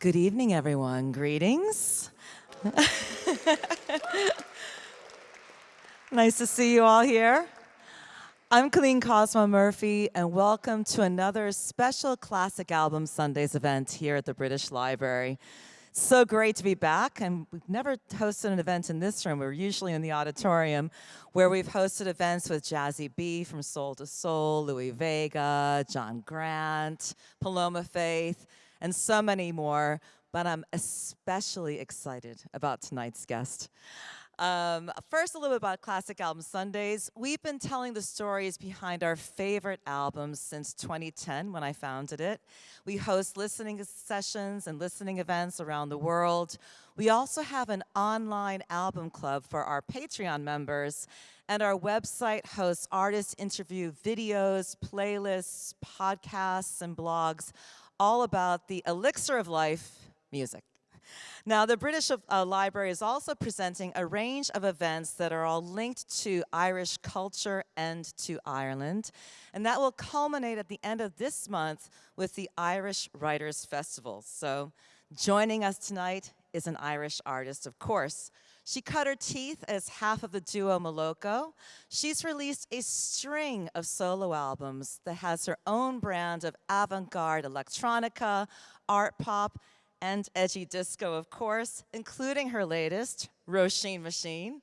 Good evening, everyone. Greetings. nice to see you all here. I'm Colleen Cosmo Murphy, and welcome to another special Classic Album Sundays event here at the British Library. So great to be back, and we've never hosted an event in this room. We're usually in the auditorium, where we've hosted events with Jazzy B from Soul to Soul, Louie Vega, John Grant, Paloma Faith, and so many more, but I'm especially excited about tonight's guest. Um, first, a little bit about Classic Album Sundays. We've been telling the stories behind our favorite albums since 2010 when I founded it. We host listening sessions and listening events around the world. We also have an online album club for our Patreon members, and our website hosts artist interview videos, playlists, podcasts, and blogs all about the elixir of life, music. Now, the British uh, Library is also presenting a range of events that are all linked to Irish culture and to Ireland. And that will culminate at the end of this month with the Irish Writers Festival. So joining us tonight is an Irish artist, of course. She cut her teeth as half of the duo Moloko. She's released a string of solo albums that has her own brand of avant-garde electronica, art pop, and edgy disco, of course, including her latest, Roisin Machine.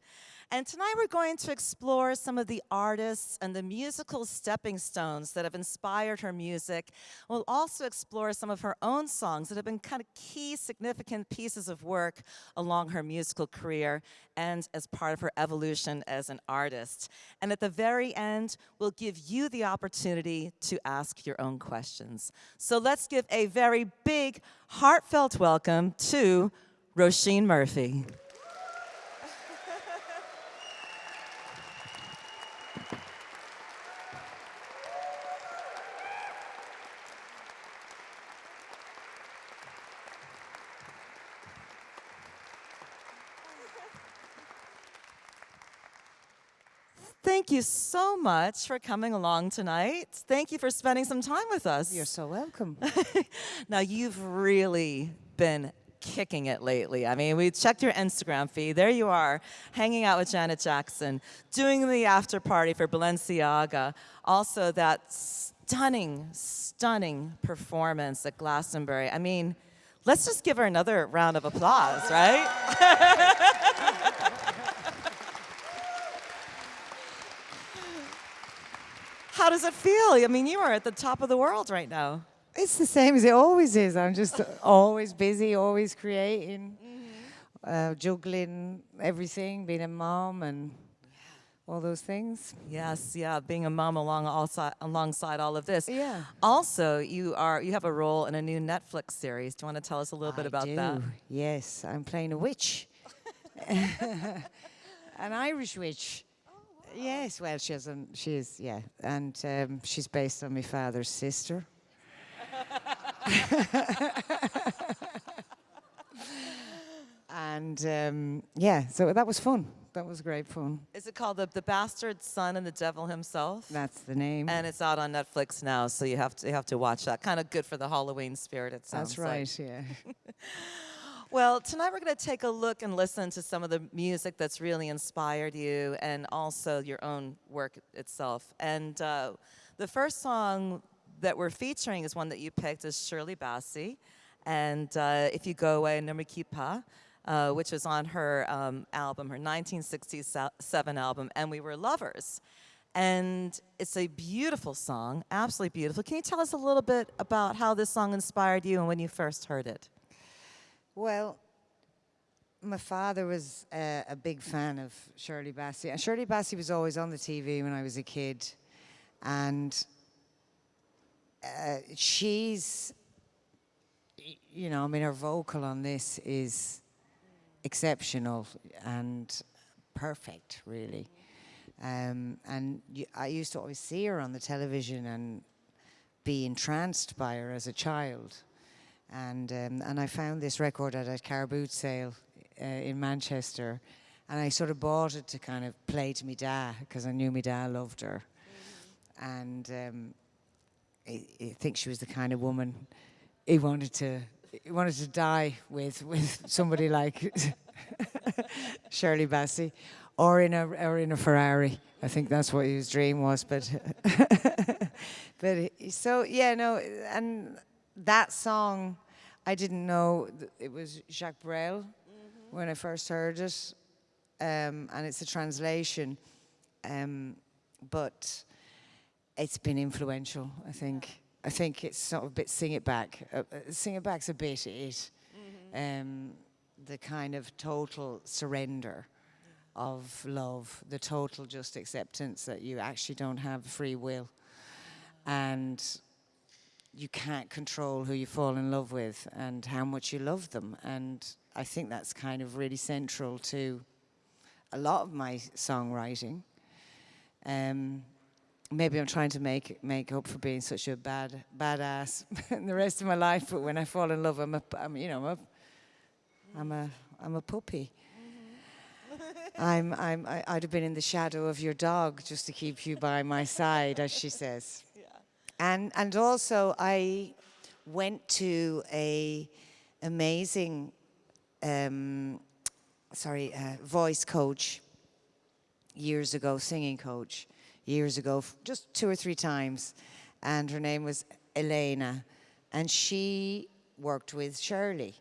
And tonight we're going to explore some of the artists and the musical stepping stones that have inspired her music. We'll also explore some of her own songs that have been kind of key significant pieces of work along her musical career and as part of her evolution as an artist. And at the very end, we'll give you the opportunity to ask your own questions. So let's give a very big, heartfelt welcome to Roisin Murphy. Thank you so much for coming along tonight. Thank you for spending some time with us. You're so welcome. now, you've really been kicking it lately. I mean, we checked your Instagram feed. There you are, hanging out with Janet Jackson, doing the after party for Balenciaga. Also, that stunning, stunning performance at Glastonbury. I mean, let's just give her another round of applause, right? How does it feel? I mean, you are at the top of the world right now. It's the same as it always is. I'm just always busy, always creating, mm -hmm. uh, juggling everything, being a mom and all those things. Yes, yeah, being a mom along also, alongside all of this. Yeah. Also, you are you have a role in a new Netflix series. Do you want to tell us a little I bit about do. that? Yes, I'm playing a witch. An Irish witch. Yes, well, she has an, she's, yeah, and um, she's based on my father's sister. and um, yeah, so that was fun. That was great fun. Is it called the, the Bastard Son and the Devil Himself? That's the name. And it's out on Netflix now, so you have to you have to watch that. Kind of good for the Halloween spirit. It sounds. That's right. Like. Yeah. Well, tonight we're going to take a look and listen to some of the music that's really inspired you and also your own work itself. And uh, the first song that we're featuring is one that you picked is Shirley Bassey. And uh, If You Go Away, Ne Me Pas, uh, which was on her um, album, her 1967 album, And We Were Lovers. And it's a beautiful song, absolutely beautiful. Can you tell us a little bit about how this song inspired you and when you first heard it? Well, my father was uh, a big fan of Shirley Bassey. And Shirley Bassey was always on the TV when I was a kid. And uh, she's, you know, I mean, her vocal on this is exceptional and perfect, really. Um, and I used to always see her on the television and be entranced by her as a child. And, um, and I found this record at a car boot sale uh, in Manchester. And I sort of bought it to kind of play to me dad, because I knew my dad loved her. Mm -hmm. And um, I, I, think she was the kind of woman he wanted to he wanted to die with with somebody like Shirley Bassey, or in a or in a Ferrari. I think that's what his dream was. But but so yeah, no, and that song, I didn't know it was Jacques Brel when I first heard it, um, and it's a translation, um, but it's been influential. I think. I think it's sort of a bit sing it back. Uh, uh, sing it back's a bit it. Um, the kind of total surrender of love, the total just acceptance that you actually don't have free will, and you can't control who you fall in love with and how much you love them. And I think that's kind of really central to a lot of my songwriting. Um, maybe I'm trying to make make up for being such a bad badass in the rest of my life. But when I fall in love, I'm a I'm, you know I'm a I'm a I'm a puppy. I'm I'm I, I'd have been in the shadow of your dog just to keep you by my side, as she says. And and also I went to a amazing um, sorry uh, voice coach years ago, singing coach years ago, just two or three times, and her name was Elena, and she worked with Shirley,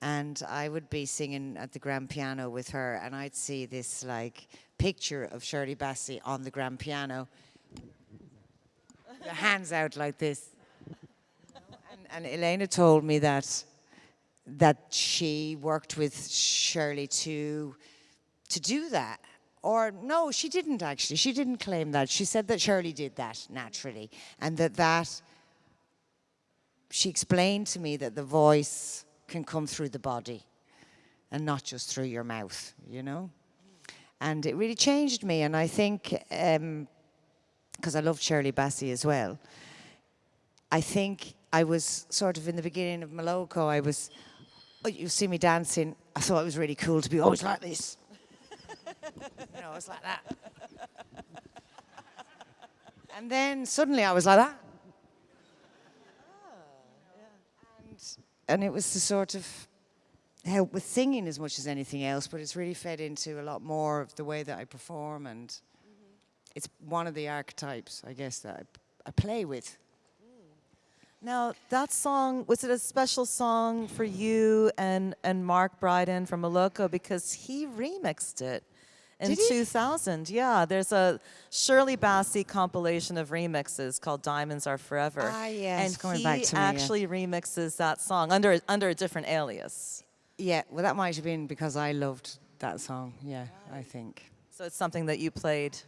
and I would be singing at the grand piano with her, and I'd see this like picture of Shirley Bassey on the grand piano, the hands out like this, and, and Elena told me that that she worked with Shirley to to do that. Or no, she didn't actually. She didn't claim that. She said that Shirley did that naturally, and that that she explained to me that the voice can come through the body, and not just through your mouth. You know, and it really changed me. And I think um, because I loved Shirley Bassey as well. I think I was sort of in the beginning of Moloko. I was, oh, you see me dancing. I thought it was really cool to be always like this. you know, was like that. and then suddenly I was like that. Oh, and, and it was the sort of help with singing as much as anything else, but it's really fed into a lot more of the way that I perform, and it's one of the archetypes, I guess, that I, I play with. Now, that song, was it a special song for you and, and Mark Brydon from Moloko? Because he remixed it in 2000. Yeah, there's a Shirley Bassey compilation of remixes called Diamonds Are Forever. Ah, yes, and he to me, yeah. actually remixes that song under, under a different alias. Yeah, well, that might have been because I loved that song. Yeah, I think. So it's something that you played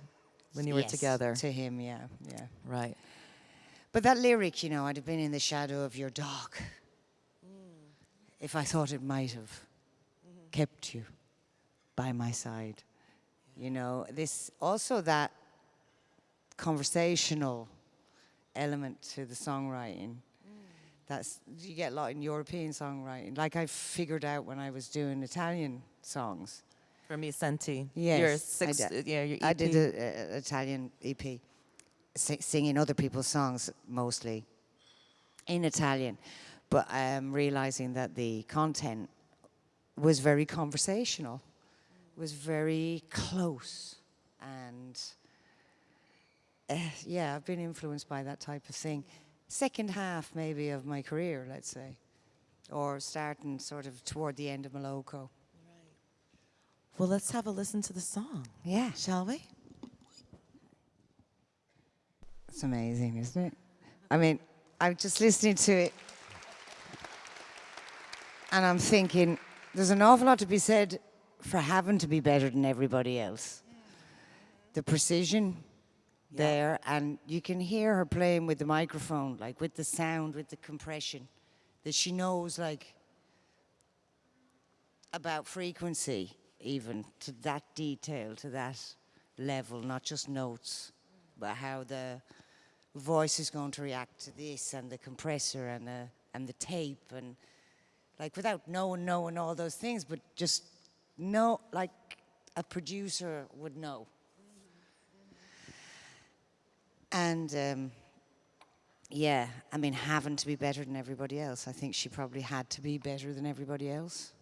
when you were together. To him, yeah, yeah. Right. But that lyric, you know, I'd have been in the shadow of your dog if I thought it might have kept you by my side. You know, this also that conversational element to the songwriting. That's you get a lot in European songwriting. Like I figured out when I was doing Italian songs. For me, Senti. Yes, Your I six, did. yeah, your E I EP. did an Italian EP, singing other people's songs mostly in Italian, but um, realizing that the content was very conversational, was very close, and uh, yeah, I've been influenced by that type of thing. Second half, maybe, of my career, let's say, or starting sort of toward the end of Moloko. Well, let's have a listen to the song, Yeah. shall we? It's amazing, isn't it? I mean, I'm just listening to it and I'm thinking there's an awful lot to be said for having to be better than everybody else. The precision there, and you can hear her playing with the microphone, like with the sound, with the compression, that she knows, like, about frequency, even to that detail, to that level, not just notes, but how the voice is going to react to this and the compressor and the and the tape and like without knowing knowing all those things, but just know like a producer would know. And um, yeah, I mean, having to be better than everybody else. I think she probably had to be better than everybody else.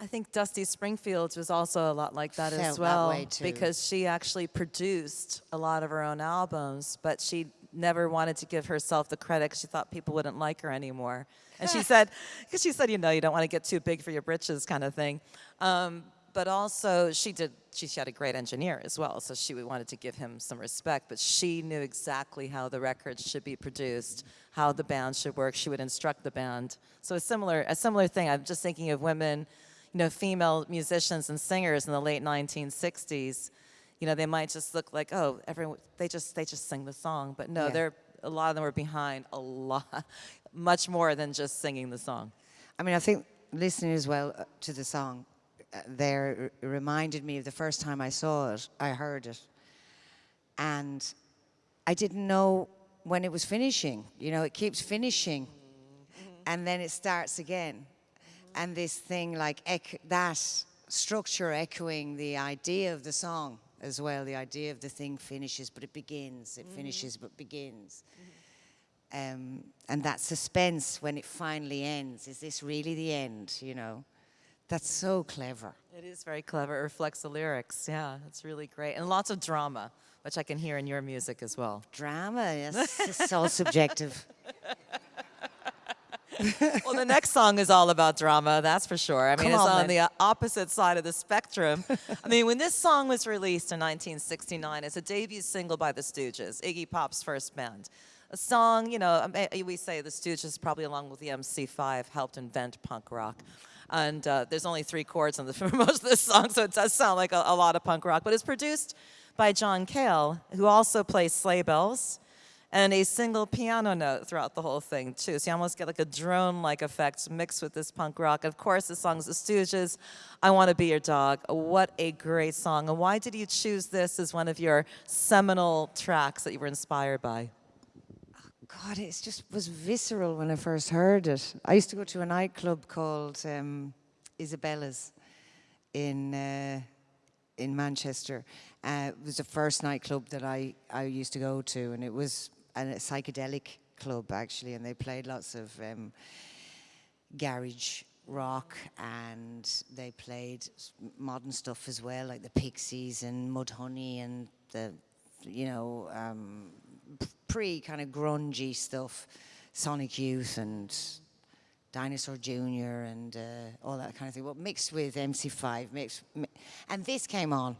I think Dusty Springfield was also a lot like that Felt as well too. because she actually produced a lot of her own albums, but she never wanted to give herself the credit she thought people wouldn't like her anymore. And she said, because she said, you know, you don't want to get too big for your britches, kind of thing. Um, but also, she did. She, she had a great engineer as well, so she wanted to give him some respect. But she knew exactly how the records should be produced, how the band should work. She would instruct the band. So a similar, a similar thing. I'm just thinking of women you know, female musicians and singers in the late 1960s, you know, they might just look like, oh, everyone, they just, they just sing the song. But no, Yeah. they're, a lot of them were behind a lot, much more than just singing the song. I mean, I think listening as well uh, to the song uh, there reminded me of the first time I saw it, I heard it. And I didn't know when it was finishing. You know, it keeps finishing and then it starts again. And this thing like that structure echoing the idea of the song as well. The idea of the thing finishes, but it begins. It finishes, but begins. Um, and that suspense when it finally ends. Is this really the end? You know, that's so clever. It is very clever. It reflects the lyrics. Yeah, it's really great. And lots of drama, which I can hear in your music as well. Drama, yes, it's all subjective. well, the next song is all about drama, that's for sure. I mean, Come it's on, on the uh, opposite side of the spectrum. I mean, when this song was released in 1969, it's a debut single by the Stooges, Iggy Pop's first band. A song, you know, um, eh, we say the Stooges, probably along with the MC5, helped invent punk rock. And uh, there's only three chords on the, for most of this song, so it does sound like a, a lot of punk rock. But it's produced by John Cale, who also plays sleigh bells and a single piano note throughout the whole thing too. So you almost get like a drone-like effect mixed with this punk rock. Of course, the song's The Stooges, I Want to Be Your Dog. What a great song. And why did you choose this as one of your seminal tracks that you were inspired by? God, it just was visceral when I first heard it. I used to go to a nightclub called um, Isabella's in uh, in Manchester. Uh, it was the first nightclub that I, I used to go to, and it was a psychedelic club actually, and they played lots of um, garage rock, and they played modern stuff as well, like the Pixies and Mudhoney and the, you know, um, pre kind of grungy stuff, Sonic Youth and Dinosaur Jr. and uh, all that kind of thing. Well, mixed with MC5, mixed, mi- and this came on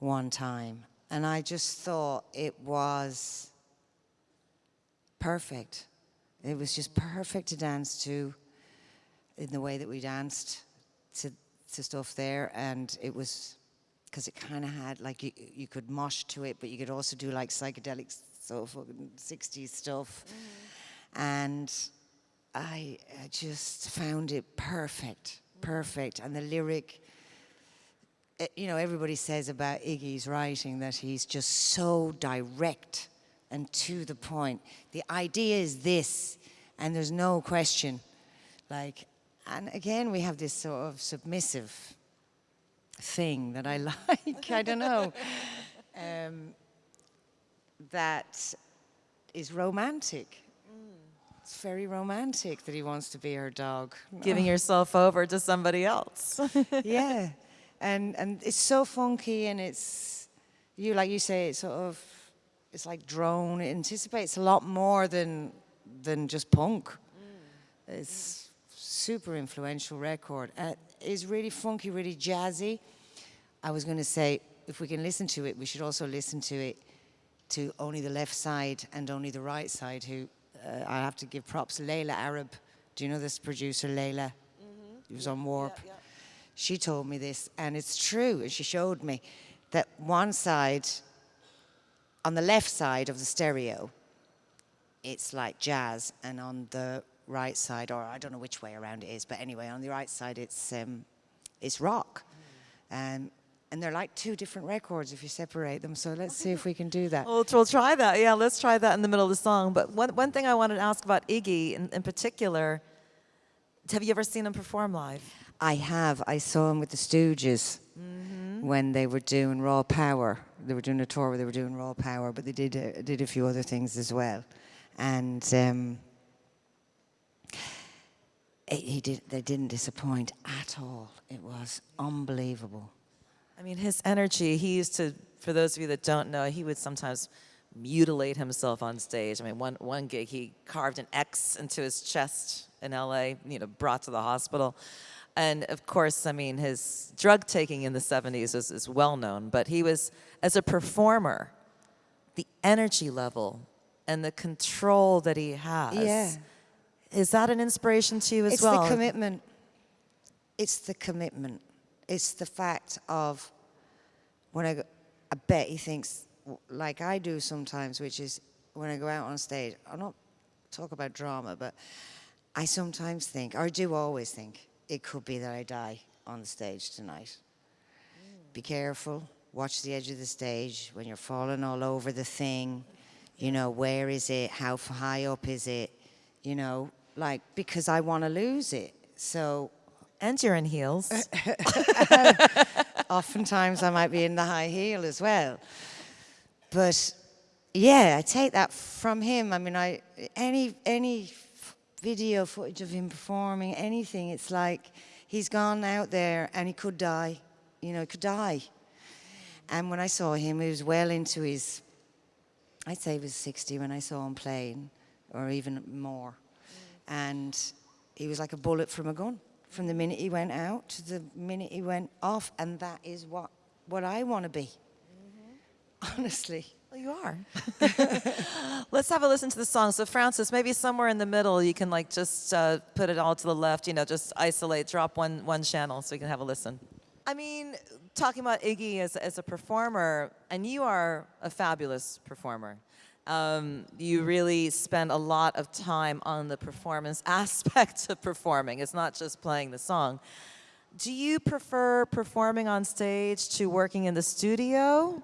one time, and I just thought it was perfect. It was just perfect to dance to in the way that we danced to, to stuff there, and it was because it kind of had like you, you could mosh to it, but you could also do like psychedelic so fucking 60s stuff, and I, I just found it perfect, perfect, and the lyric. eh, You know, everybody says about Iggy's writing that he's just so direct and to the point. The idea is this, and there's no question. Like, and again, we have this sort of submissive thing that I like. I don't know. Um, that is romantic. It's very romantic that he wants to be her dog. Giving yourself over to somebody else. yeah, and and it's so funky, and it's you like you say, it's sort of it's like drone. It anticipates a lot more than than just punk. It's super influential record. Uh, it's really funky, really jazzy. I was going to say, if we can listen to it, we should also listen to it to only the left side and only the right side. Who uh, I have to give props. Leila Arab. Do you know this producer, Leila? He was on Warp. She told me this, and it's true. And she showed me that one side, on the left side of the stereo, it's like jazz, and on the right side, or I don't know which way around it is, but anyway, on the right side, it's um, it's rock, um, and they're like two different records if you separate them. So let's see if we can do that. Well, we'll try that. Yeah, let's try that in the middle of the song. But one, one thing I wanted to ask about Iggy in, in particular, have you ever seen him perform live? I have. I saw him with the Stooges when they were doing Raw Power They were doing a tour where they were doing Raw Power, but they did uh, did a few other things as well. And um, it, he did. They didn't disappoint at all. It was unbelievable. I mean, his energy, he used to, for those of you that don't know, he would sometimes mutilate himself on stage. I mean, one, one gig, he carved an X into his chest in LA, you know, brought to the hospital. And of course, I mean, his drug taking in the 70s is, is well known, but he was, as a performer, the energy level and the control that he has. Yeah. Is that an inspiration to you as it's well? It's the commitment. It's the commitment. It's the fact of when I, go, I bet he thinks like I do sometimes, which is when I go out on stage. I don't talk about drama, but I sometimes think, or I do always think, it could be that I die on the stage tonight. Be careful. Watch the edge of the stage when you're falling all over the thing. You know, where is it? How high up is it? You know, like because I want to lose it. So and you're in heels. oftentimes I might be in the high heel as well. But yeah, I take that from him. I mean, I any any video footage of him performing anything, it's like he's gone out there and he could die. You know, he could die. And when I saw him, he was well into his. I'd say he was 60 when I saw him playing, or even more. And he was like a bullet from a gun from the minute he went out to the minute he went off. And that is what, what I want to be. Mm-hmm. Honestly. Well, you are. Let's have a listen to the song. So, Francis, maybe somewhere in the middle, you can like just uh, put it all to the left. You know, just isolate, drop one one channel, so we can have a listen. I mean, talking about Iggy as as a performer, and you are a fabulous performer. Um, you really spend a lot of time on the performance aspect of performing. It's not just playing the song. Do you prefer performing on stage to working in the studio?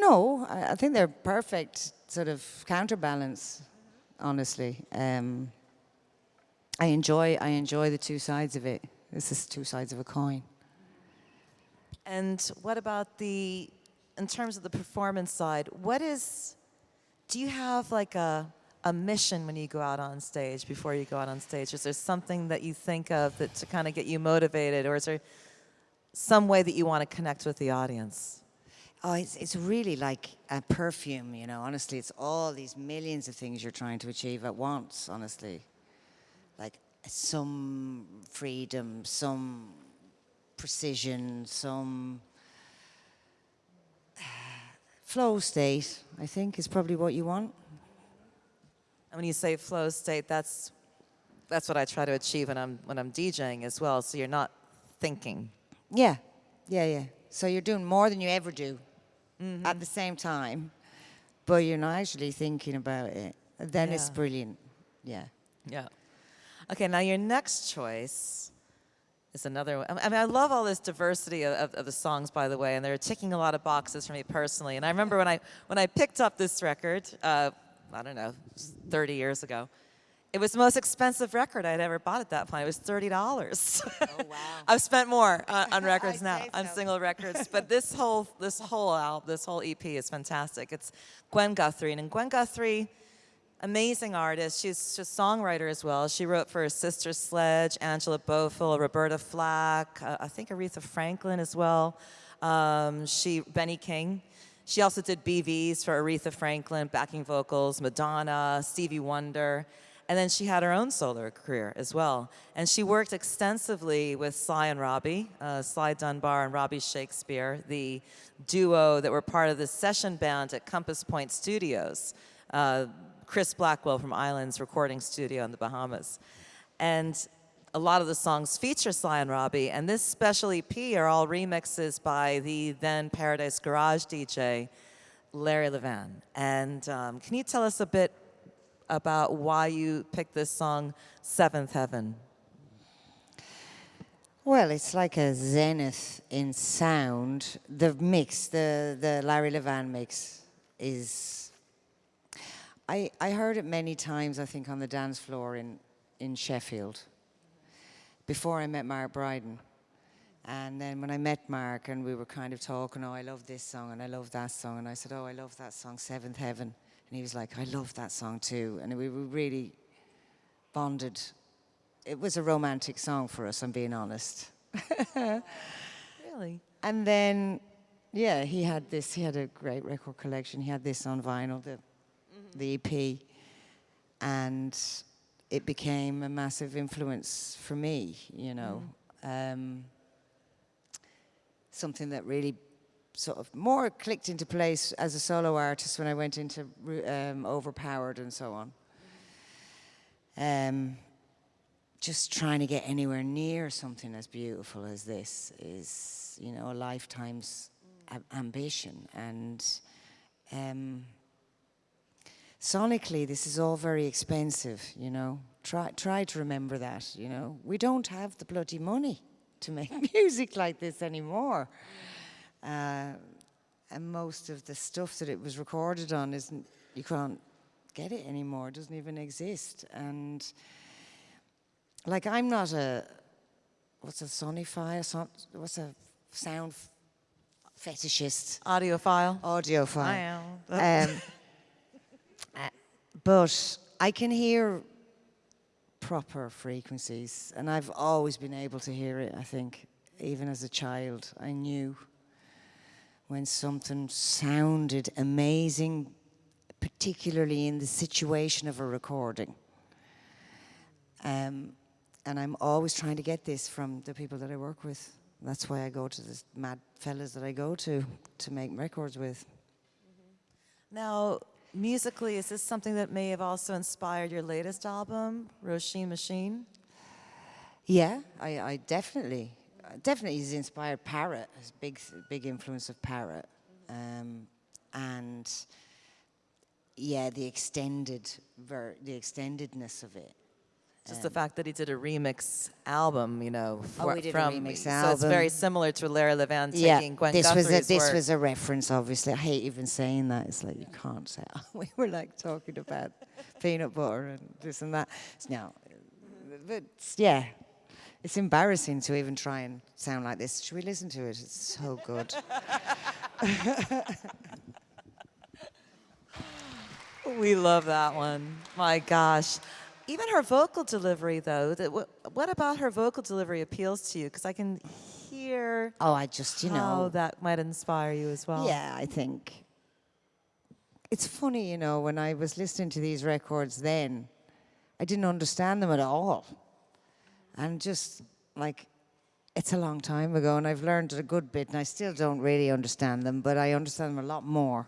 No, I, think they're perfect sort of counterbalance. Honestly, um, I enjoy I enjoy the two sides of it. This is two sides of a coin. And what about the, in terms of the performance side, what is, do you have like a, a mission when you go out on stage, before you go out on stage? Is there something that you think of that to kind of get you motivated, or is there some way that you want to connect with the audience? Oh, it's, it's really like a perfume, you know. Honestly, it's all these millions of things you're trying to achieve at once, honestly. Like some freedom, some precision, some flow state, I think, is probably what you want. And when you say flow state, that's, that's what I try to achieve when I'm, when I'm DJing as well, so you're not thinking. Yeah, yeah, yeah. So you're doing more than you ever do at the same time, but you're not actually thinking about it. Then it's brilliant. Yeah. Yeah. Okay, now your next choice is another one. I mean, I love all this diversity of, of, of the songs, by the way, and they're ticking a lot of boxes for me personally. And I remember when I when I picked up this record, uh, I don't know, 30 years ago. It was the most expensive record I'd ever bought at that point. It was thirty dollars. Oh, wow. I've spent more uh, on records now, say on so. single records. But this whole this whole album, this whole EP is fantastic. It's Gwen Guthrie, and Gwen Guthrie amazing artist. She's a songwriter as well. She wrote for Sister Sledge, Angela Bofill, Roberta Flack, uh, I think Aretha Franklin as well. Um, she Benny King. She also did BVs for Aretha Franklin, backing vocals, Madonna, Stevie Wonder. And then she had her own solo career as well. And she worked extensively with Sly and Robbie, uh, Sly Dunbar and Robbie Shakespeare, the duo that were part of the session band at Compass Point Studios. Uh, Chris Blackwell from Islands Recording Studio in the Bahamas. And a lot of the songs feature Sly and Robbie, and this special EP are all remixes by the then Paradise Garage DJ, Larry Levan. And um, can you tell us a bit about why you picked this song, Seventh Heaven? Well, it's like a zenith in sound. The mix, the, the Larry Levan mix, is. I, I heard it many times, I think, on the dance floor in, in Sheffield before I met Mark Brydon. And then when I met Mark and we were kind of talking, oh, I love this song and I love that song. And I said, oh, I love that song, Seventh Heaven. And he was like, I love that song too. And we were really bonded. It was a romantic song for us, I'm being honest. Really? And then, yeah, he had this, he had a great record collection. He had this on vinyl, the, the EP. And it became a massive influence for me, you know. Um, something that really sort of more clicked into place as a solo artist when I went into um, Overpowered and so on. Um, just trying to get anywhere near something as beautiful as this is, you know, a lifetime's ambition. And um, sonically, this is all very expensive, you know. Try, try to remember that, you know. We don't have the bloody money to make music like this anymore. Uh, and most of the stuff that it was recorded on isn't, you can't get it anymore, it doesn't even exist. And like, I'm not a, what's a sonify, a son, what's a sound f- fetishist, Audiophile? audiophile. I am. Um, uh, but I can hear proper frequencies, and I've always been able to hear it. I think, even as a child, I knew when something sounded amazing, particularly in the situation of a recording. Um, and I'm always trying to get this from the people that I work with. That's why I go to the mad fellas that I go to to make records with. Now, musically, is this something that may have also inspired your latest album, Roisin Machine? Yeah, I, I definitely, definitely he's inspired Parrot. Has big, big influence of Parrot, um, and yeah, the extended, ver- the extendedness of it. Just the fact that he did a remix album, you know, Oh, we did a from remix so it's very similar to Larry Levan Yeah, taking Gwen this was a, this work. was a reference. Obviously, I hate even saying that. It's like you can't say. we were like talking about peanut butter and this and that. No, but yeah, it's embarrassing to even try and sound like this. Should we listen to it? It's so good. We love that one. My gosh. Even her vocal delivery, though, that, what, what about her vocal delivery appeals to you? Because I can hear Oh, I just you how know. that might inspire you as well. Yeah, I think it's funny, you know, when I was listening to these records then, I didn't understand them at all. And just like, it's a long time ago, and I've learned a good bit, and I still don't really understand them, but I understand them a lot more.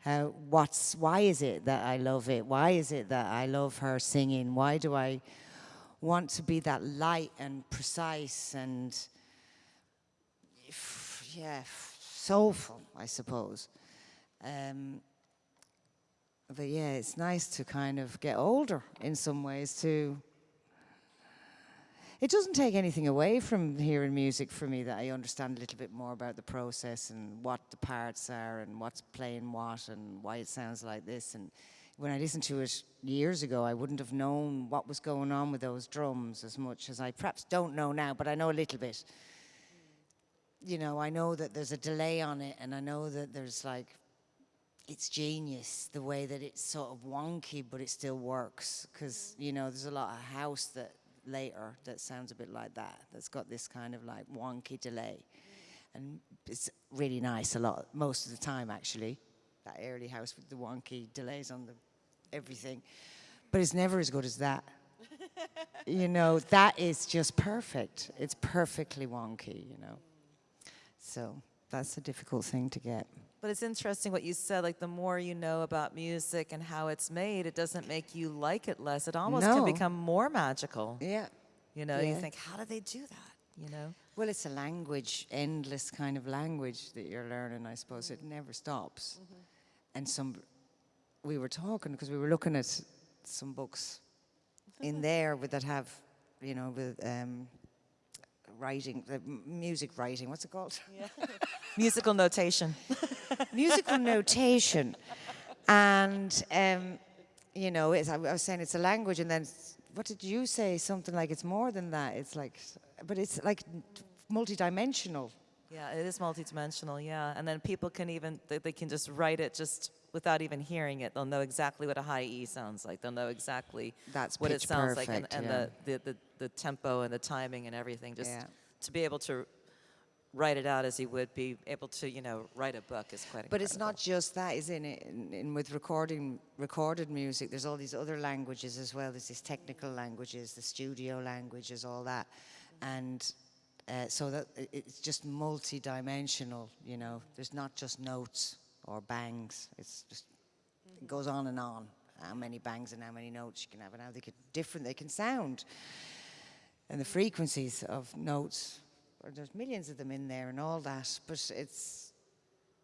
How, what's, why is it that I love it? Why is it that I love her singing? Why do I want to be that light and precise and yeah, soulful, I suppose. Um, but yeah, it's nice to kind of get older in some ways too. It doesn't take anything away from hearing music for me that I understand a little bit more about the process and what the parts are and what's playing what and why it sounds like this. And when I listened to it years ago, I wouldn't have known what was going on with those drums as much as I perhaps don't know now, but I know a little bit you know, I know that there's a delay on it, and I know that there's like, it's genius the way that it's sort of wonky, but it still works. Because you know, there's a lot of house that later that sounds a bit like that. That's got this kind of like wonky delay, and it's really nice a lot most of the time actually. That early house with the wonky delays on the everything, but it's never as good as that. you know, that is just perfect. It's perfectly wonky. You know. So that's a difficult thing to get. But it's interesting what you said. Like the more you know about music and how it's made, it doesn't make you like it less. It almost can become more magical. Yeah. You know, you think, how do they do that? You know. Well, it's a language, endless kind of language that you're learning, I suppose. It never stops. And some, we were talking because we were looking at some books in there with, that have, you know, with um, writing, the music writing. What's it called? Musical notation. musical notation. And, um, you know, it's, I was saying it's a language, and then what did you say? Something like it's more than that. It's like, but it's like multidimensional. Yeah, it is multidimensional, yeah. And then people can even, they, they can just write it just without even hearing it. They'll know exactly what a high E sounds like. They'll know exactly That's what it sounds like and, and yeah. the, the, the, the tempo and the timing and everything. Just Yeah. to be able to write it out as he would be able to, you know, write a book is quite But it's not just that, isn't it? In, in with recording recorded music, there's all these other languages as well. There's these technical languages, the studio languages, all that, and uh, so that it's just multi-dimensional. You know, there's not just notes or bangs. It's just it goes on and on. How many bangs and how many notes you can have, and how they can different they can sound, and the frequencies of notes. There's millions of them in there and all that, but it's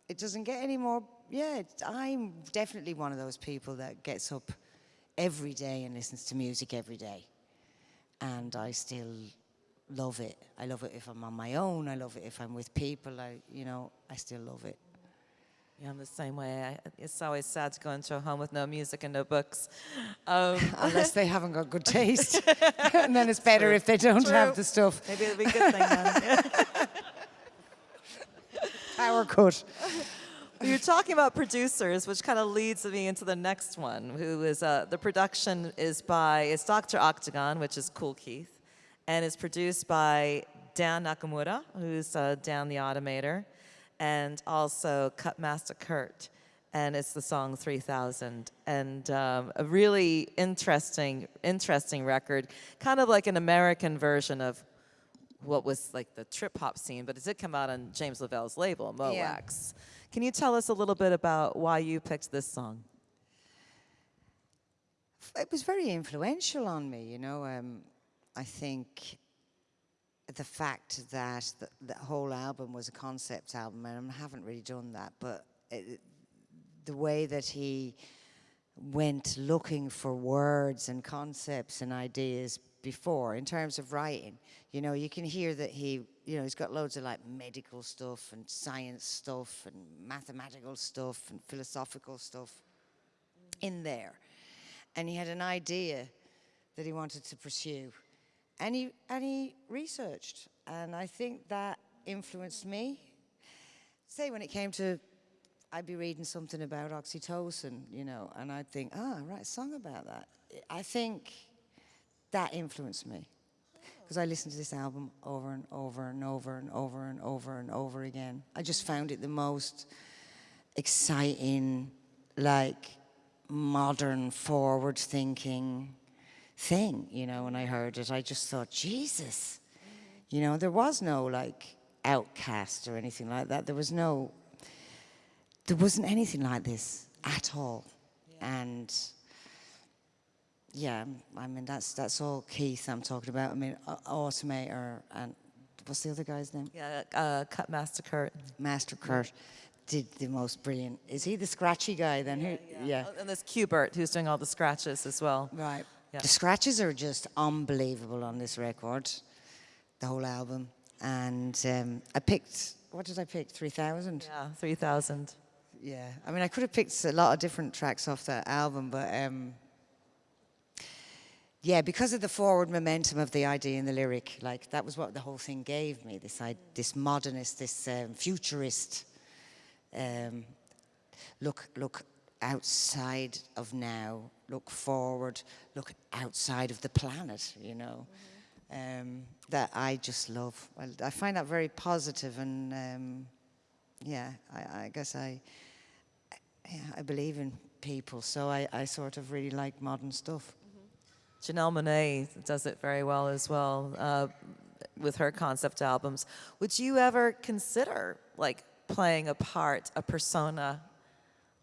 it doesn't get any more. Yeah, I'm definitely one of those people that gets up every day and listens to music every day, and I still love it. I love it if I'm on my own. I love it if I'm with people. I, you know, I still love it. Yeah, I'm the same way. I, it's always sad to go into a home with no music and no books. Um, Unless they haven't got good taste, and then it's better True. if they don't True. have the stuff. maybe it'll be a good thing then. Power cut. You're talking about producers, which kind of leads me into the next one, who is uh, the production is by it's Dr. Octagon, which is Kool Keith, and it's produced by Dan Nakamura, who's uh, Dan the Automator, and also Cutmaster Kurt, and it's the song 3000, and um, a really interesting, interesting record, kind of like an American version of what was like the trip hop scene, but it did come out on James Lavelle's label, Mo' Wax. Yeah. Can you tell us a little bit about why you picked this song? it was very influential on me, you know. Um, I think the fact that the, the whole album was a concept album, and I haven't really done that, but it, the way that he went looking for words and concepts and ideas before in terms of writing, you know, you can hear that he, you know, he's got loads of like medical stuff and science stuff and mathematical stuff and philosophical stuff in there. And he had an idea that he wanted to pursue and he and he researched and i think that influenced me. Say when it came to i'd be reading something about oxytocin you know and i'd think ah write a song about that. I think that influenced me because i listened to this album over and over and over and over and over and over again. I just found it the most exciting, like modern, forward thinking thing, you know, when I heard it. I just thought, Jesus, you know, there was no like outcast or anything like that. There was no, there wasn't anything like this at all. And yeah, I mean, that's, that's all Keith I'm talking about. I mean, Au- Automator and what's the other guy's name? Yeah, uh, Cutmaster Kurt. Master Kurt did the most brilliant. Is he the scratchy guy then? Who, yeah. Oh, And there's Qbert, who's doing all the scratches as well. Right. Yeah. The scratches are just unbelievable on this record, the whole album. And um, I picked, what did I pick? 3000? Yeah, 3000. Yeah. I mean, I could have picked a lot of different tracks off that album, but um, yeah, because of the forward momentum of the idea and the lyric, like that was what the whole thing gave me. This I, this modernist, this um, futurist um, look look outside of now, look forward, look outside of the planet. You know, um, that I just love. I, I find that very positive and. Um, yeah, I, I guess I, yeah, I believe in people, so I, I sort of really like modern stuff. Janelle Monáe does it very well as well uh, with her concept albums. Would you ever consider like playing a part, a persona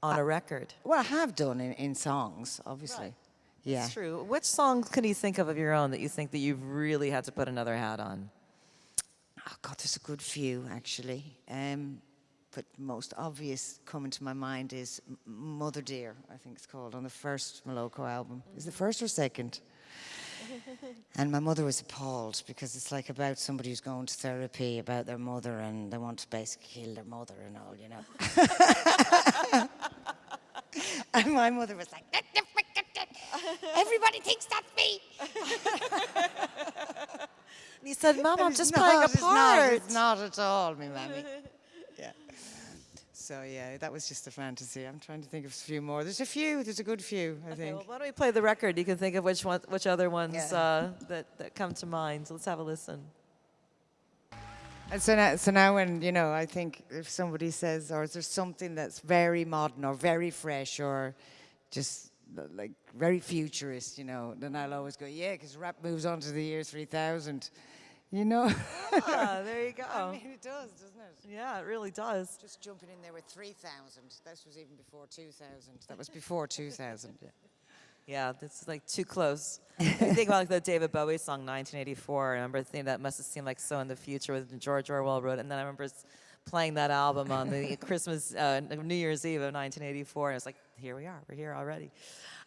on a record? Well, I have done in, in songs, obviously. Right. Yeah. It's true. Which songs can you think of of your own that you think that you've really had to put another hat on? Oh God, there's a good few actually. Um, but most obvious coming to my mind is Mother Dear, I think it's called, on the first Moloko album. Is the first or second? and my mother was appalled because it's like about somebody who's going to therapy about their mother and they want to basically kill their mother and all, you know. and my mother was like, everybody thinks that's me. And you said, Mom, I'm just not, playing a it's part. Not, it's not at all, me mammy. So yeah, that was just a fantasy. I'm trying to think of a few more. There's a few. There's a good few, I Okay, think. well, why don't we play the record? You can think of which one, which other ones Yeah. uh, that, that come to mind. So let's have a listen. And so now, so now when, you know, I think if somebody says, or is there something that's very modern or very fresh or just like very futurist, you know, then I'll always go, yeah, because rap moves on to the year 3000, you know? ah, there you go. I mean, it does, doesn't it? yeah, it really does. Just jumping in there with 3000. This was even before 2000. That was before 2000. Yeah. Yeah, this is like too close. If you think about like the David Bowie song 1984. I remember thinking that must have seemed like so in the future when George Orwell wrote it. And then I remember playing that album on the Christmas, uh, New Year's Eve of 1984. And it's like, here we are, we're here already.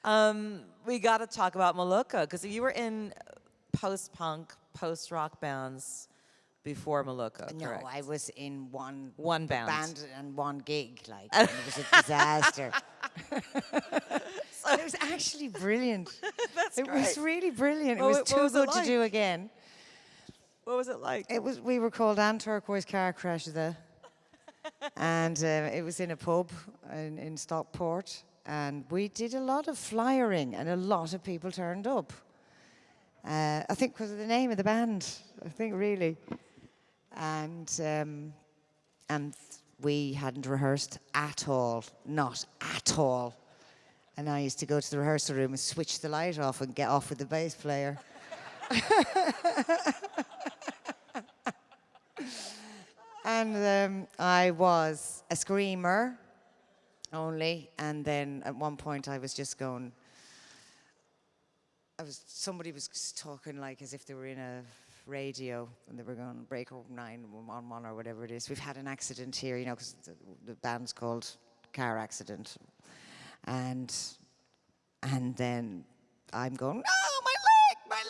Um, we got to talk about Moloko because you were in post punk, post rock bands before Moloko, No, correct? I was in one One band. band and one gig, like, it was a disaster. it was actually brilliant. That's it was really brilliant. What it was too was good to do again. What was it like? It was. We were called Anturquoise Car Crash the, and uh, it was in a pub in, in Stockport, and we did a lot of flyering, and a lot of people turned up. Uh, I think was the name of the band. I think really, and um, and we hadn't rehearsed at all, not at all. And I used to go to the rehearsal room and switch the light off and get off with the bass player. And um, I was a screamer only, and then at one point I was just going. I was somebody was talking like as if they were in a radio and they were going break nine one one or whatever it is. We've had an accident here, you know, because the, the band's called Car Accident, and and then I'm going, oh my leg,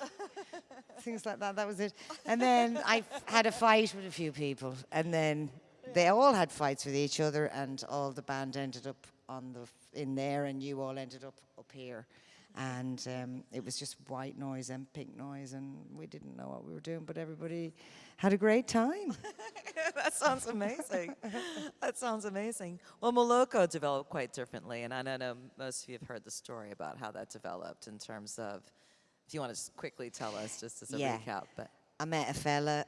my leg things like that. That was it. And then I had a fight with a few people, and then they all had fights with each other, and all the band ended up on the in there, and you all ended up up here. And um, it was just white noise and pink noise, and we didn't know what we were doing, but everybody had a great time. that sounds amazing. that sounds amazing. Well, Moloko developed quite differently, and I don't know most of you have heard the story about how that developed in terms of. If you want to quickly tell us, just as a Yeah. recap, but I met a fella,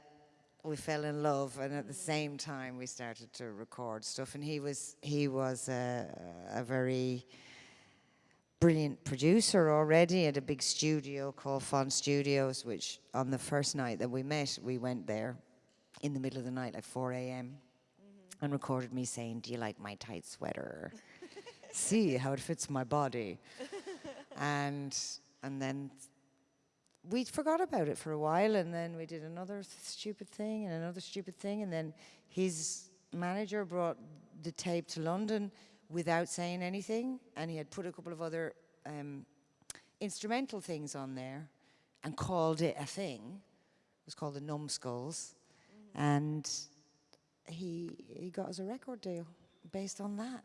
we fell in love, and at the same time we started to record stuff. And he was he was a, a very brilliant producer already at a big studio called FON Studios. Which on the first night that we met, we went there in the middle of the night, like 4 a.m., and recorded me saying, "Do you like my tight sweater? See how it fits my body." and and then we forgot about it for a while and then we did another stupid thing and another stupid thing and then his manager brought the tape to london without saying anything and he had put a couple of other um, instrumental things on there and called it a thing it was called the numbskulls and he he got us a record deal based on that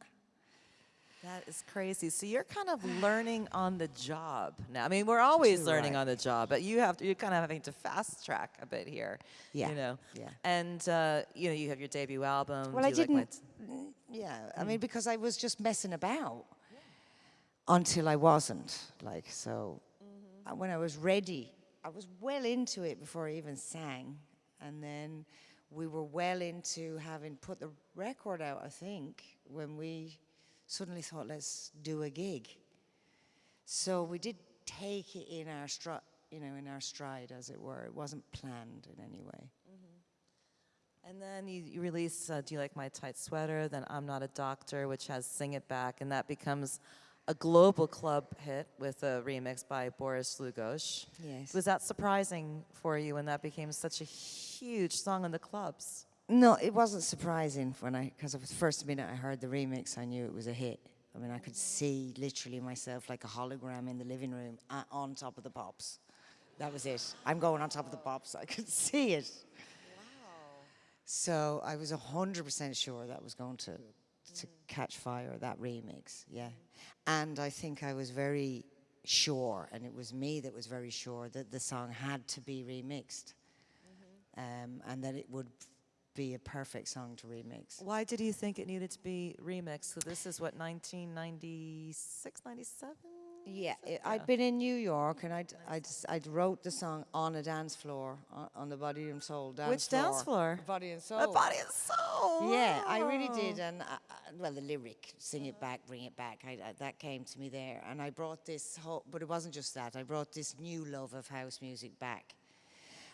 that is crazy. So you're kind of learning on the job now. I mean, we're always Too learning right. on the job, but you have to. You're kind of having to fast track a bit here. Yeah, You know. yeah. And uh, you know, you have your debut album. Well, I You Like Mm, yeah, I mean, because I was just messing about until I wasn't. Like, so uh, when I was ready, I was well into it before I even sang. And then we were well into having put the record out, I think, when we suddenly thought, let's do a gig. So we did take it in our stride, you know, in our stride, as it were. It wasn't planned in any way. And then you, you release uh, Do You Like My Tight Sweater? Then I'm Not a Doctor, which has Sing It Back, and that becomes a global club hit with a remix by Boris Dlugosch. Yes. Was that surprising for you when that became such a huge song in the clubs? No, it wasn't surprising when I, because the first minute I heard the remix, I knew it was a hit. I mean, I could see literally myself like a hologram in the living room uh, on top of the pops. That was it. I'm going on top of the pops. I could see it. So I was 100% sure that was going to, to catch fire, that remix, yeah. And I think I was very sure, and it was me that was very sure that the song had to be remixed, um, and that it would be a perfect song to remix. Why did you think it needed to be remixed? So this is what 1996, 97. Yeah, So- i I'd been in New York and I'd, I'd, I'd wrote the song on a dance floor, on, on the Body and Soul dance Which floor. dance floor? Body and Soul. A body and soul. Yeah, I really did. And, uh, uh, well, the lyric, sing it back, bring it back, I, I, that came to me there. And I brought this whole, but it wasn't just that, I brought this new love of house music back.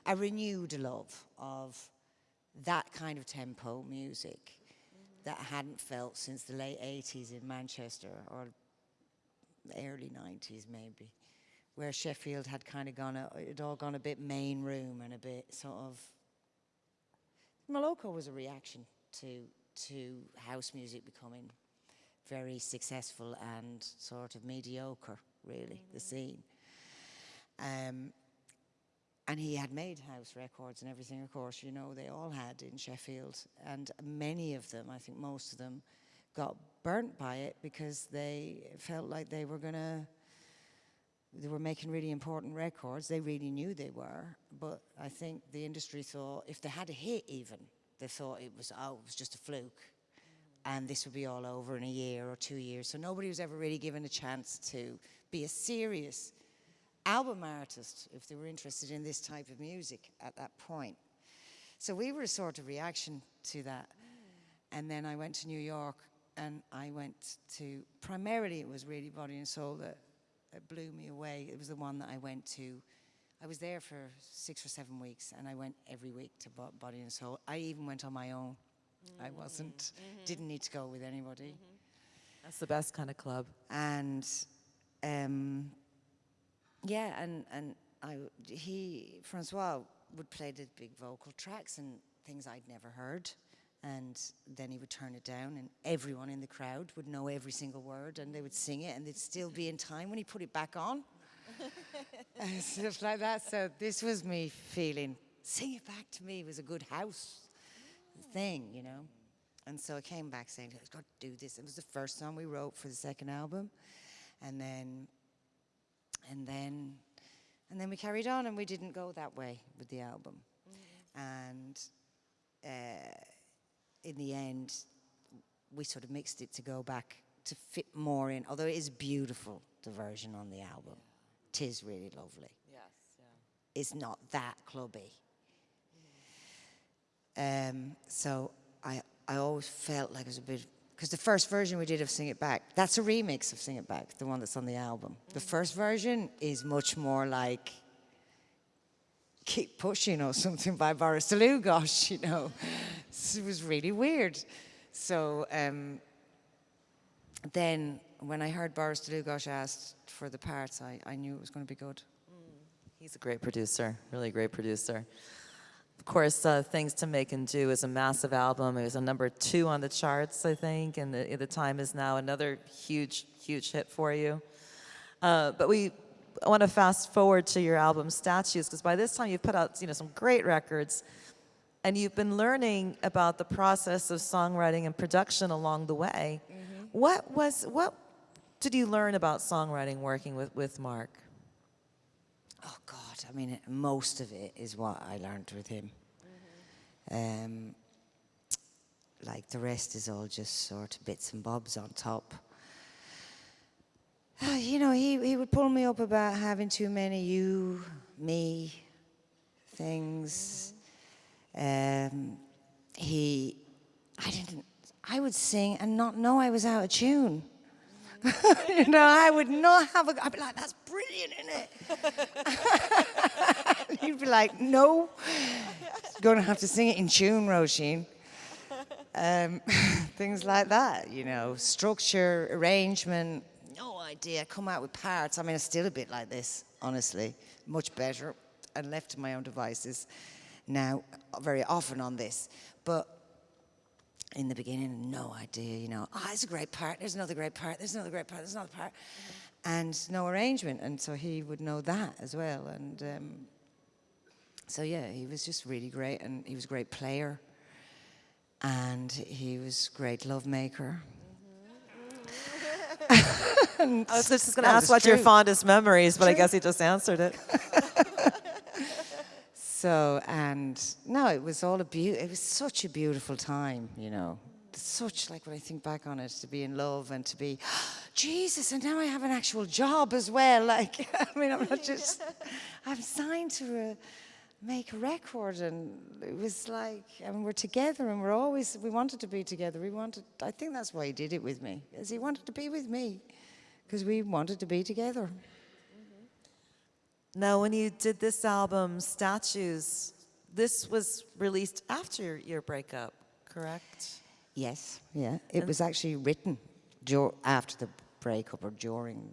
A renewed love of that kind of tempo music that I hadn't felt since the late 80s in Manchester or early 90s maybe, where Sheffield had kind of gone, a, it all gone a bit main room and a bit sort of. Moloko was a reaction to to house music becoming very successful and sort of mediocre, really, the scene. Um, and he had made house records and everything, of course, you know, they all had in Sheffield. And many of them, I think most of them, got burnt by it because they felt like they were to, they were making really important records. They really knew they were. But I think the industry thought if they had a hit even, they thought it was, oh, it was just a fluke. And this would be all over in a year or two years. So nobody was ever really given a chance to be a serious album artist if they were interested in this type of music at that point. So we were a sort of reaction to that. And then I went to New York and I went to, primarily it was really Body and Soul that, that blew me away. It was the one that I went to. I was there for six or seven weeks and I went every week to Bo- Body and Soul. I even went on my own. I mm-hmm. wasn't, mm-hmm. didn't need to go with anybody mm-hmm. That's the best kind of club. and um, yeah, and and I w- he Francois would play the big vocal tracks and things I'd never heard, and then he would turn it down, and everyone in the crowd would know every single word, and they would sing it, and they'd still be in time when he put it back on, and stuff like that. So this was me feeling sing it back to me was a good house thing, you know. And so I came back saying, I've got to do this. It was the first song we wrote for the second album. And then, and then, and then we carried on and we didn't go that way with the album. And uh, in the end, we sort of mixed it to go back to fit more in, although it is beautiful, the version on the album. Tis really lovely. Yes. Yeah. It's not that clubby. Um, so I, I always felt like it was a bit, because the first version we did of Sing It Back, that's a remix of Sing It Back, the one that's on the album. The first version is much more like Keep Pushing or something by Boris Dlugosch, you know. It was really weird. So um, then when I heard Boris Dlugosch asked for the parts, I, I knew it was going to be good. He's a great producer, really great producer. Of course, uh, Things to Make and Do is a massive album. It was a number two on the charts, I think, and the, the time is now another huge, huge hit for you. Uh, but we want to fast forward to your album Statues, because by this time you've put out you know, some great records, and you've been learning about the process of songwriting and production along the way. What was what did you learn about songwriting working with, with Mark? Oh God! I mean, most of it is what I learned with him. Um, like the rest is all just sort of bits and bobs on top. You know, he he would pull me up about having too many you, me, things. Um, he, I didn't. I would sing and not know I was out of tune. you know, I would not have a. I'd be like, "That's brilliant, isn't it?" He'd be like, "No, going to have to sing it in tune, Roisin." Um, things like that, you know, structure, arrangement. Idea. Come out with parts. I mean, I'm still a bit like this, honestly. Much better, and left to my own devices now, very often on this, but in the beginning, no idea, you know, oh, it's a great part, there's another great part, there's another great part, there's another part, and no arrangement. And so he would know that as well. And um, so, yeah, he was just really great, and he was a great player, and he was great love maker. I was just going to ask what your fondest memories, but I guess he just answered it. So, and no, it was all a beau- it was such a beautiful time, you know. Such, like when I think back on it, to be in love and to be, Jesus, and now I have an actual job as well. Like, I mean, I'm not just, I'm signed to a, make a record and it was like, mean, we're together and we're always, we wanted to be together. We wanted, I think that's why he did it with me, is he wanted to be with me because we wanted to be together. Now, when you did this album, Statues, this was released after your, your breakup, correct? Yes, yeah. It was actually written dur- after the breakup or during,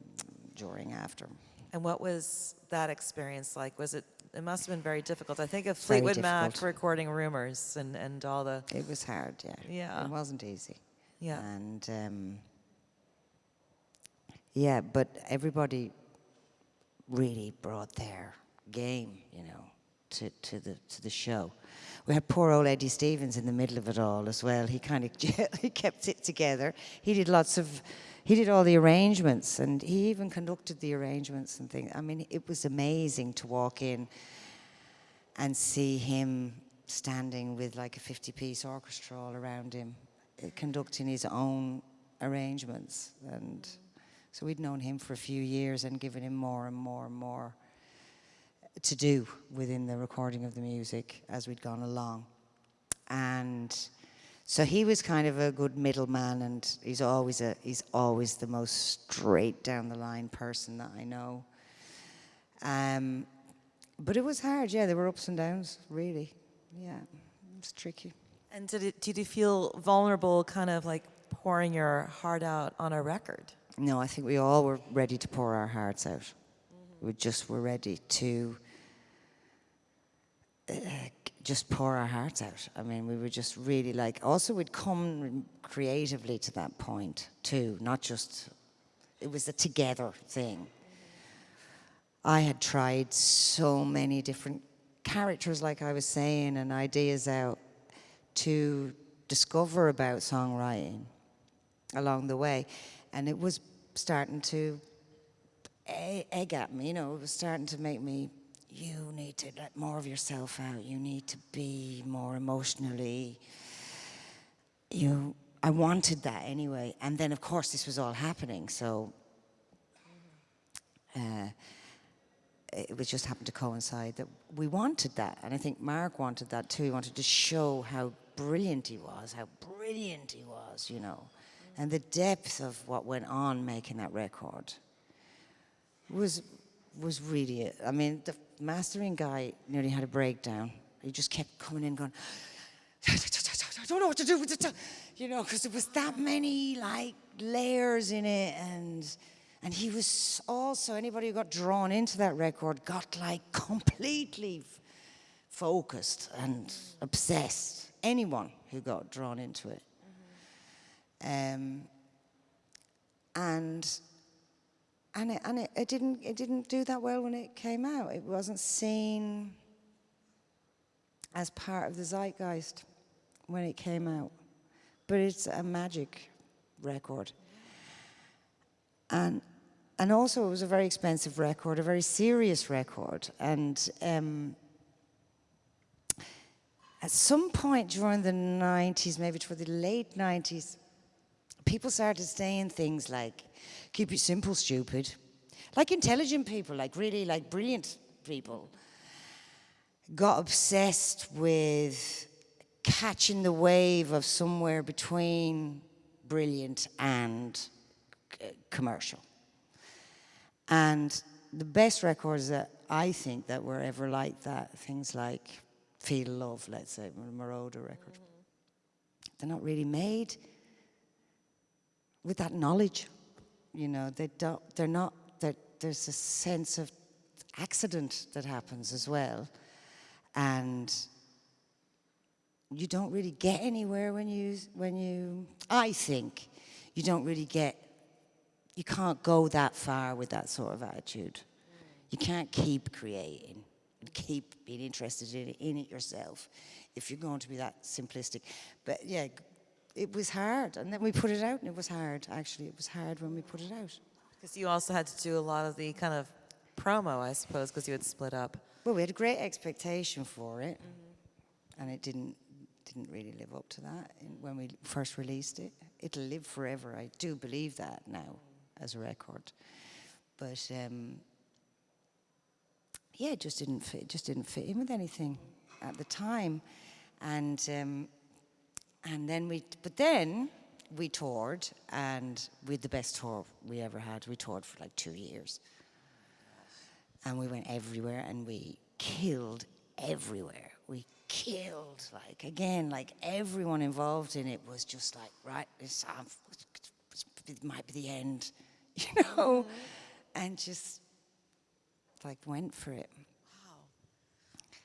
during after. And what was that experience like? Was it, it must have been very difficult. I think of Fleetwood Mac recording Rumors and, and all the, It was hard, yeah. Yeah. It wasn't easy. yeah. And um, yeah, but everybody really brought their game, you know, to, to the to the show. We had poor old Eddie Stevens in the middle of it all as well. He kind of he kept it together. He did lots of he did all the arrangements and he even conducted the arrangements and things. I mean, it was amazing to walk in and see him standing with like a 50 piece orchestra all around him, uh, conducting his own arrangements. And so we'd known him for a few years and given him more and more and more to do within the recording of the music as we'd gone along. And so he was kind of a good middleman and he's always a he's always the most straight down the line person that I know. Um, but it was hard, yeah. There were ups and downs, really. Yeah, it was tricky. And did, it, did you feel vulnerable, kind of like pouring your heart out on a record? No, I think we all were ready to pour our hearts out. We just were ready to uh, just pour our hearts out. I mean, we were just really like. Also, we'd come creatively to that point too, not just. It was a together thing. I had tried so many different characters, like I was saying, and ideas out to discover about songwriting along the way. And it was starting to egg at me, you know, it was starting to make me, need to let more of yourself out. You need to be more emotionally, you, I wanted that anyway. And then, of course, this was all happening, so uh, it was just happened to coincide that we wanted that. And I think Mark wanted that too. He wanted to show how brilliant he was, how brilliant he was, you know. And the depth of what went on making that record was was really. I mean, the mastering guy nearly had a breakdown. He just kept coming in going, I don't know what to do with it. You know, because there was that many like layers in it and and he was also anybody who got drawn into that record got like completely focused and obsessed. Anyone who got drawn into it. Um, and and it, and it, it didn't it didn't do that well when it came out. It wasn't seen as part of the zeitgeist when it came out. But it's a magic record. And and also it was a very expensive record, a very serious record. And um, at some point during the 90s, maybe toward the late 90s, people started saying things like, keep it simple, stupid. Like intelligent people, like really like brilliant people, got obsessed with catching the wave of somewhere between brilliant and commercial. And the best records that I think that were ever like that, things like Feel Love, let's say, Moroder record, mm-hmm. they're not really made with that knowledge. You know, they don't, they're not, there's a sense of accident that happens as well. And you don't really get anywhere when you, when you, I think, you don't really get, you can't go that far with that sort of attitude. You can't keep creating and keep being interested in it, in it yourself if you're going to be that simplistic. But yeah, it was hard. And then we put it out, and it was hard. Actually, it was hard when we put it out. Because you also had to do a lot of the kind of promo, I suppose, because you had split up. Well, we had a great expectation for it, and it didn't didn't really live up to that in, when we first released it. It'll live forever. I do believe that now as a record, but um, yeah, it just didn't fit. It just didn't fit in with anything at the time, and um, and then we. But then we toured, and we had the best tour we ever had. We toured for like two years, and we went everywhere, and we killed everywhere. We killed, like again, like everyone involved in it was just like, right, this it might be the end, you know, mm-hmm. and just like went for it.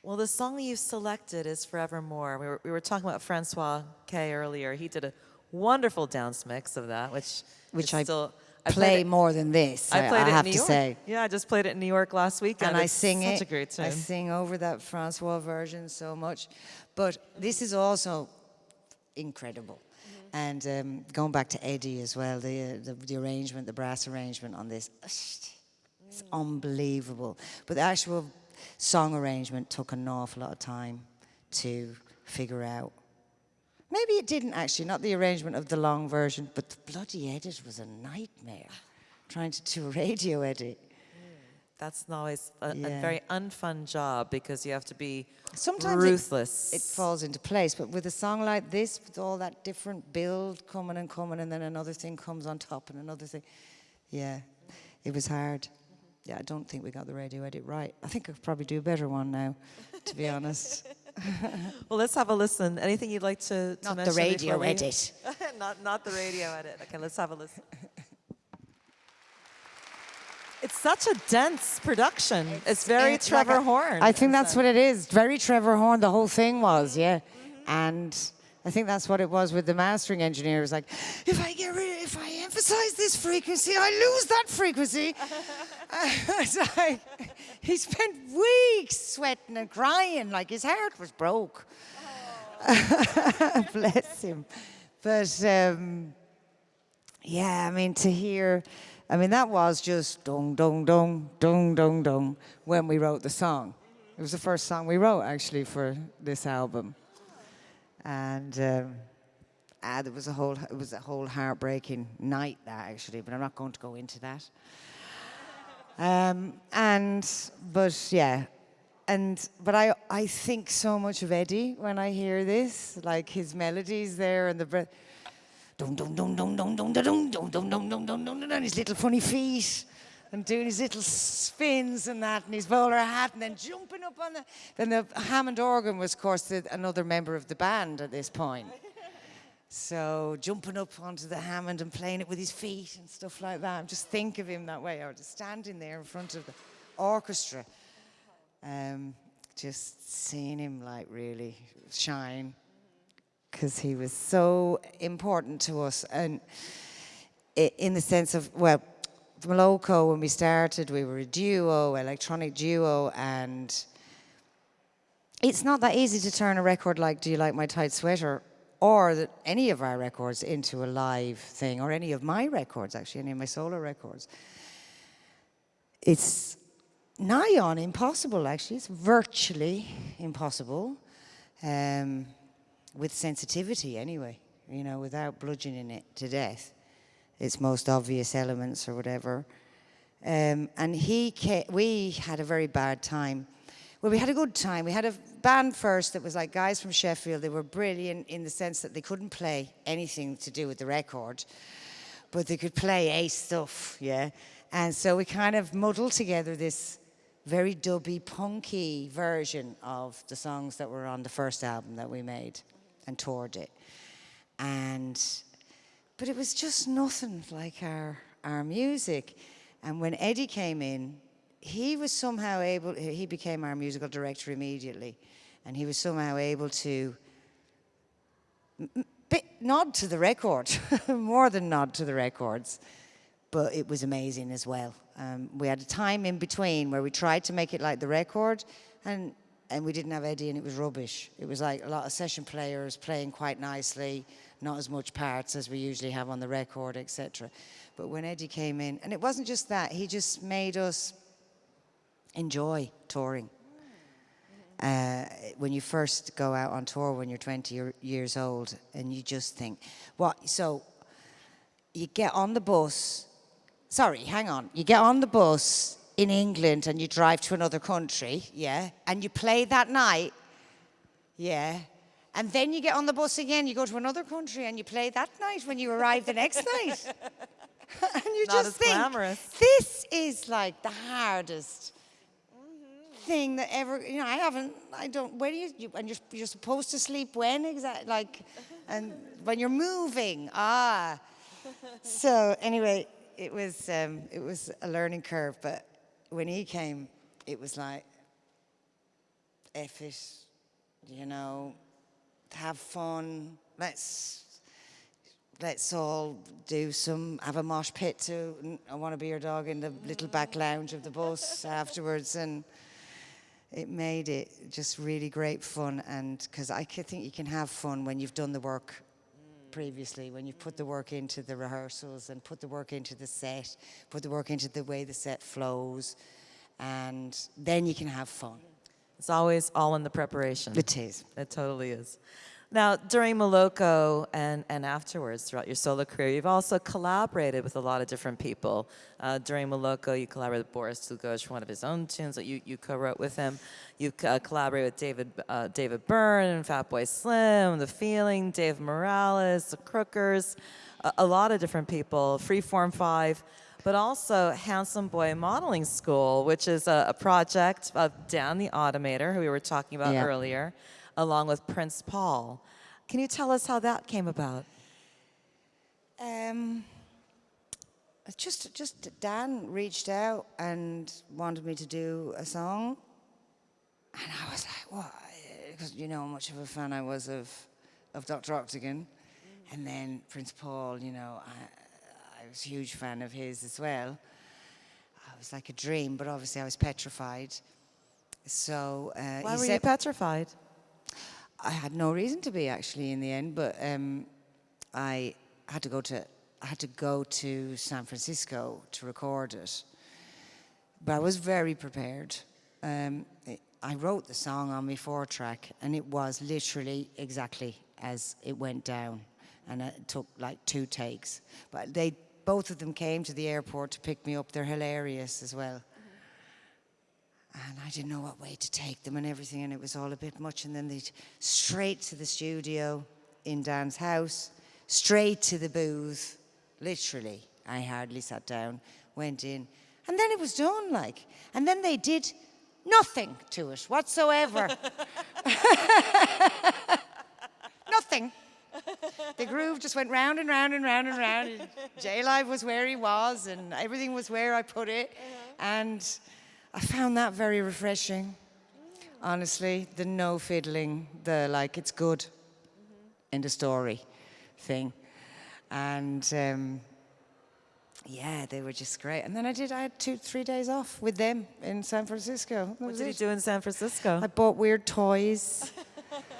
Well, the song that you've selected is Forevermore. We were, we were talking about Francois K earlier. He did a wonderful dance mix of that, which Which I still I Play it, more than this, I, I played I it have in New to York. say. Yeah, I just played it in New York last week, and I sing such it. a great tune. I sing over that Francois version so much, but this is also incredible. And um, going back to Eddie as well, the, uh, the the arrangement, the brass arrangement on this, it's unbelievable. But the actual song arrangement took an awful lot of time to figure out. Maybe it didn't actually, not the arrangement of the long version, but the bloody edit was a nightmare. Trying to do a radio edit. That's always a, a very unfun job because you have to be Sometimes it- ruthless. It, falls into place, but with a song like this, with all that different build coming and coming, and then another thing comes on top and another thing, yeah, it was hard. Yeah, I don't think we got the radio edit right. I think I could probably do a better one now, to be honest. well, let's have a listen. Anything you'd like to, to Not the mention before radio we- edit. not, not the radio edit. Okay, let's have a listen. It's such a dense production. It's, very It's Trevor like a- Horn. I think that's sense. what it is. Very Trevor Horn, the whole thing was, yeah. Mm-hmm. And I think that's what it was with the mastering engineer. It was like, if I get rid, if I emphasize this frequency, I lose that frequency. like, he spent weeks sweating and crying, like his heart was broke. Bless him. But um, yeah, I mean, to hear, I mean, that was just dong, dong, dong, dong, dong, dong when we wrote the song. It was the first song we wrote actually for this album. And um, ah, there was a whole, it was a whole heartbreaking night that actually, but I'm not going to go into that. Um, and, but yeah, and, but I, I think so much of Eddie when I hear this, like his melodies there and the breath dum dum dum dum dum dum dum dum dum dum dum dum dum his little funny feet and doing his little spins and that and his bowler hat and then jumping up on the then the Hammond organ was of course the, another member of the band at this point. So jumping up onto the Hammond and playing it with his feet and stuff like that. Just think of him that way, or just standing there in front of the orchestra. Um, just seeing him like really shine because he was so important to us and in the sense of well Moloko when we started we were a duo electronic duo and it's not that easy to turn a record like do you like my tight sweater or any of our records into a live thing or any of my records actually any of my solo records. It's nigh on impossible actually. It's virtually impossible um, with sensitivity anyway, you know, without bludgeoning it to death, its most obvious elements or whatever. Um, and he, we had a very bad time. Well, we had a good time. We had a band first that was like guys from Sheffield. They were brilliant in the sense that they couldn't play anything to do with the record, but they could play ace stuff, yeah. And so we kind of muddled together this very dubby, punky version of the songs that were on the first album that we made and toured it. And but it was just nothing like our our music. And when Eddie came in, he was somehow able he became our musical director immediately. And he was somehow able to nod to the record, more than nod to the records but it was amazing as well. Um, we had a time in between where we tried to make it like the record, and and we didn't have Eddie, and it was rubbish. It was like a lot of session players playing quite nicely, not as much parts as we usually have on the record, etc. But when Eddie came in, and it wasn't just that, he just made us enjoy touring. Uh, when you first go out on tour when you're 20 years old, and you just think, what? So you get on the bus. Sorry, hang on. You get on the bus in England and you drive to another country, yeah, and you play that night, yeah. And then you get on the bus again, you go to another country and you play that night when you arrive the next night. and you Not just think, glamorous. this is like the hardest thing that ever, you know, I haven't, I don't, where do you, you and you're, you're supposed to sleep when exactly, like, and when you're moving, ah. So anyway, it was, um, it was a learning curve, but when he came, it was like, F it, you know, have fun, let's, let's all do some, have a mosh pit to I Want to Be Your Dog in the little back lounge of the bus afterwards. And it made it just really great fun. And because I think you can have fun when you've done the work previously, when you've put the work into the rehearsals and put the work into the set, put the work into the way the set flows. And then you can have fun. It's always all in the preparation. It is. It totally is. Now, during Moloko and, and afterwards, throughout your solo career, you've also collaborated with a lot of different people. Uh, during Moloko, you collaborated with Boris Dlugosch for one of his own tunes that you, you co-wrote with him. You uh, collaborated with David, uh, David Byrne Fatboy Slim, The Feeling, Dave Morales, The Crookers, a, a lot of different people, Freeform 5 but also Handsome Boy Modeling School, which is a, a project of Dan the Automator, who we were talking about Yeah. earlier, along with Prince Paul. Can you tell us how that came about? Um, just, just Dan reached out and wanted me to do a song, and I was like, "What?" Because you know how much of a fan I was of, of Dr. Octagon, and then Prince Paul. You know, I, I was a huge fan of his as well. I was like a dream, but obviously I was petrified. So uh, Why were said, you petrified? I had no reason to be actually in the end, but um, I had to go to I had to go to San Francisco to record it. But I was very prepared. Um, it- I wrote the song on my four track, and it was literally exactly as it went down, and it took like two takes. But they both of them came to the airport to pick me up. They're hilarious as well and I didn't know what way to take them and everything, and it was all a bit much. And then they straight to the studio in Dan's house, straight to the booth. Literally, I hardly sat down, went in, and then it was done. Like, and then they did nothing to it whatsoever. nothing. The groove just went round and round and round and round. and J Live was where he was, and everything was where I put it. Uh-huh. And I found that very refreshing, mm. honestly. The no fiddling, the like, it's good mm-hmm. in the story thing. And um, yeah, they were just great. And then I did, I had two, three days off with them in San Francisco. That What did you do in San Francisco? I bought weird toys.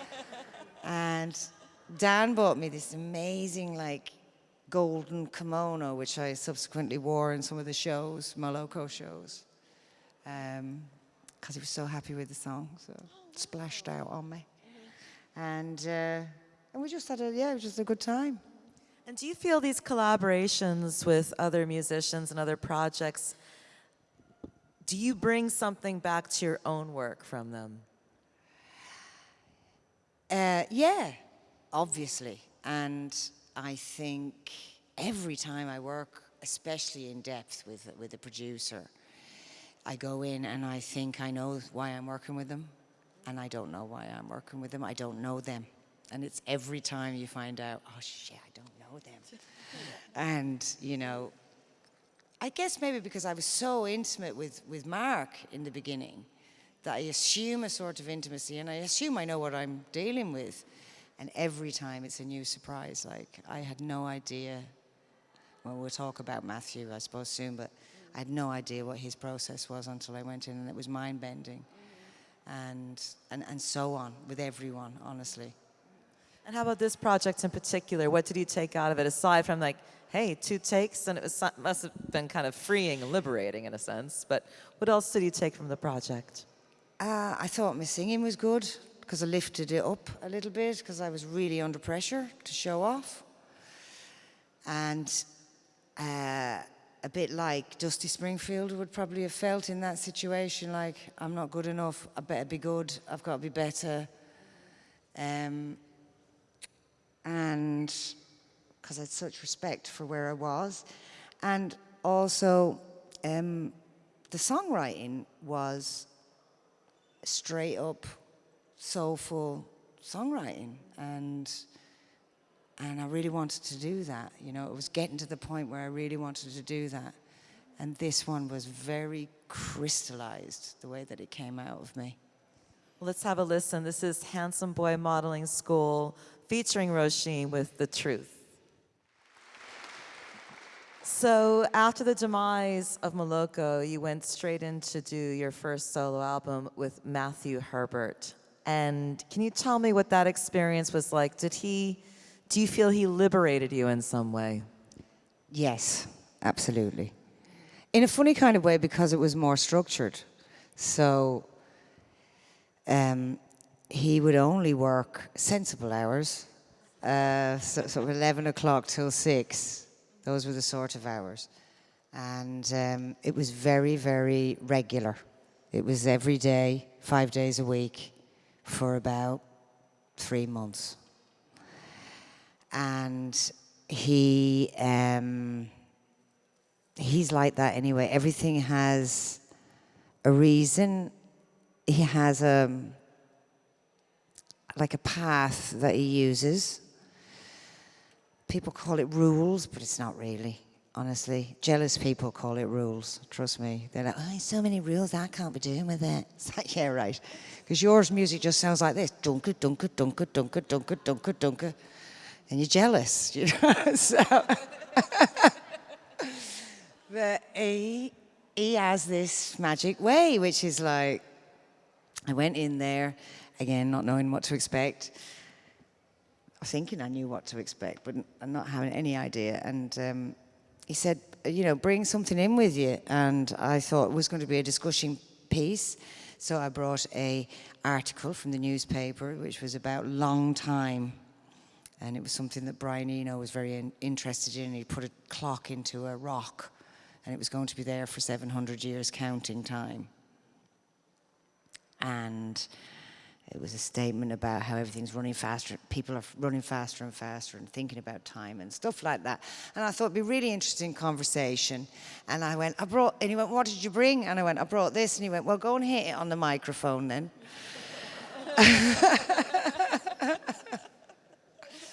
and Dan bought me this amazing, like, golden kimono, which I subsequently wore in some of the shows, Moloko shows. Because he was so happy with the song, so it splashed out on me. And, uh, and we just had a, yeah, it was just a good time. And do you feel these collaborations with other musicians and other projects, do you bring something back to your own work from them? Uh, yeah, obviously. And I think every time I work, especially in depth with, with a producer, I go in and I think I know why I'm working with them, and I don't know why I'm working with them. I don't know them. And it's every time you find out, oh shit, I don't know them. and, you know, I guess maybe because I was so intimate with, with Mark in the beginning that I assume a sort of intimacy and I assume I know what I'm dealing with. And every time it's a new surprise. Like, I had no idea. Well, we'll talk about Matthew, I suppose, soon, but I had no idea what his process was until I went in, and it was mind bending. And, and, and so on with everyone, honestly. And how about this project in particular? What did you take out of it aside from like, hey, two takes, and it was must have been kind of freeing and liberating in a sense. But what else did you take from the project? Uh, I thought my singing was good because I lifted it up a little bit because I was really under pressure to show off. And uh, a bit like Dusty Springfield would probably have felt in that situation, like, I'm not good enough, I better be good, I've got to be better. Um, and because I had such respect for where I was. And also, um, the songwriting was straight up soulful songwriting. And and I really wanted to do that. You know, it was getting to the point where I really wanted to do that. And this one was very crystallized, the way that it came out of me. Let's have a listen. This is Handsome Boy Modeling School featuring Roisin with The Truth. So after the demise of Moloko, you went straight in to do your first solo album with Matthew Herbert. And can you tell me what that experience was like? Did he, do you feel he liberated you in some way? Yes, absolutely. In a funny kind of way because it was more structured. So um, he would only work sensible hours, uh, so, so 11 o'clock till 6. Those were the sort of hours. And um, it was very, very regular. It was every day, five days a week, for about three months. And he, um, he's like that anyway. Everything has a reason. He has a, um, like a path that he uses. People call it rules, but it's not really, honestly. Jealous people call it rules, trust me. They're like, oh, so many rules, I can't be doing with it. It's like, yeah, right. Because yours music just sounds like this. Dunker, dunker, dunker, dunker, dunker, dunker, dunker. And you're jealous, you know? so, but he, he has this magic way, which is like, I went in there, again, not knowing what to expect. Thinking I knew what to expect, but not having any idea. And um, he said, you know, bring something in with you. And I thought it was going to be a discussion piece. So I brought a article from the newspaper, which was about long time. And it was something that Brian Eno was very in, interested in. He put a clock into a rock, and it was going to be there for 700 years counting time. And it was a statement about how everything's running faster, people are running faster and faster and thinking about time and stuff like that. And I thought it'd be really interesting conversation. And I went, I brought, and he went, what did you bring? And I went, I brought this. And he went, well, go and hit it on the microphone then.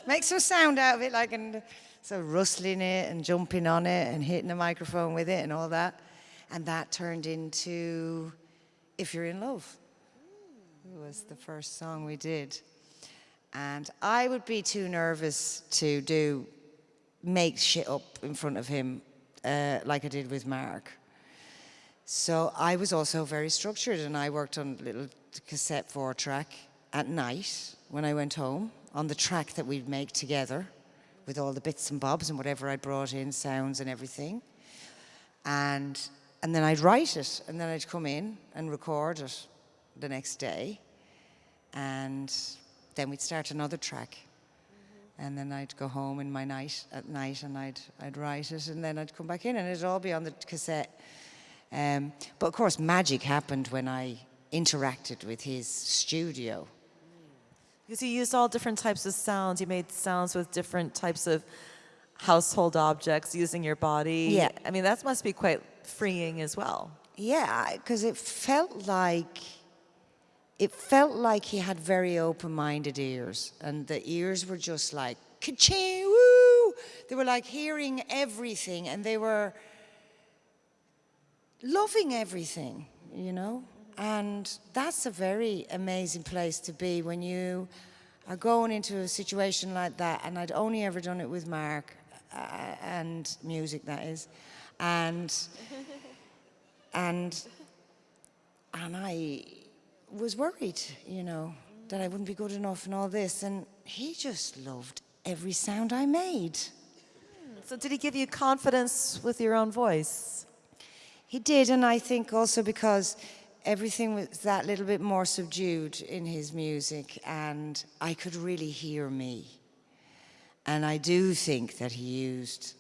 Make some sound out of it, like, and so rustling it and jumping on it and hitting the microphone with it and all that. And that turned into If You're in Love. It was the first song we did. And I would be too nervous to do, make shit up in front of him uh, like I did with Mark. So I was also very structured and I worked on a little cassette four track at night when I went home on the track that we'd make together with all the bits and bobs and whatever I brought in, sounds and everything. And, and then I'd write it and then I'd come in and record it the next day and then we'd start another track. And then I'd go home in my night at night and I'd, I'd write it and then I'd come back in and it'd all be on the cassette. Um, but of course, magic happened when I interacted with his studio. Because you used all different types of sounds. You made sounds with different types of household objects using your body. Yeah. I mean, that must be quite freeing as well. Yeah, because it felt like it felt like he had very open-minded ears, and the ears were just like woo! They were like hearing everything, and they were loving everything, you know. And that's a very amazing place to be when you are going into a situation like that. And I'd only ever done it with Mark uh, and music, that is, and and and I was worried, you know, that I wouldn't be good enough and all this. And he just loved every sound I made. So did he give you confidence with your own voice? He did, and I think also because everything was that little bit more subdued in his music, and I could really hear me. And I do think that he used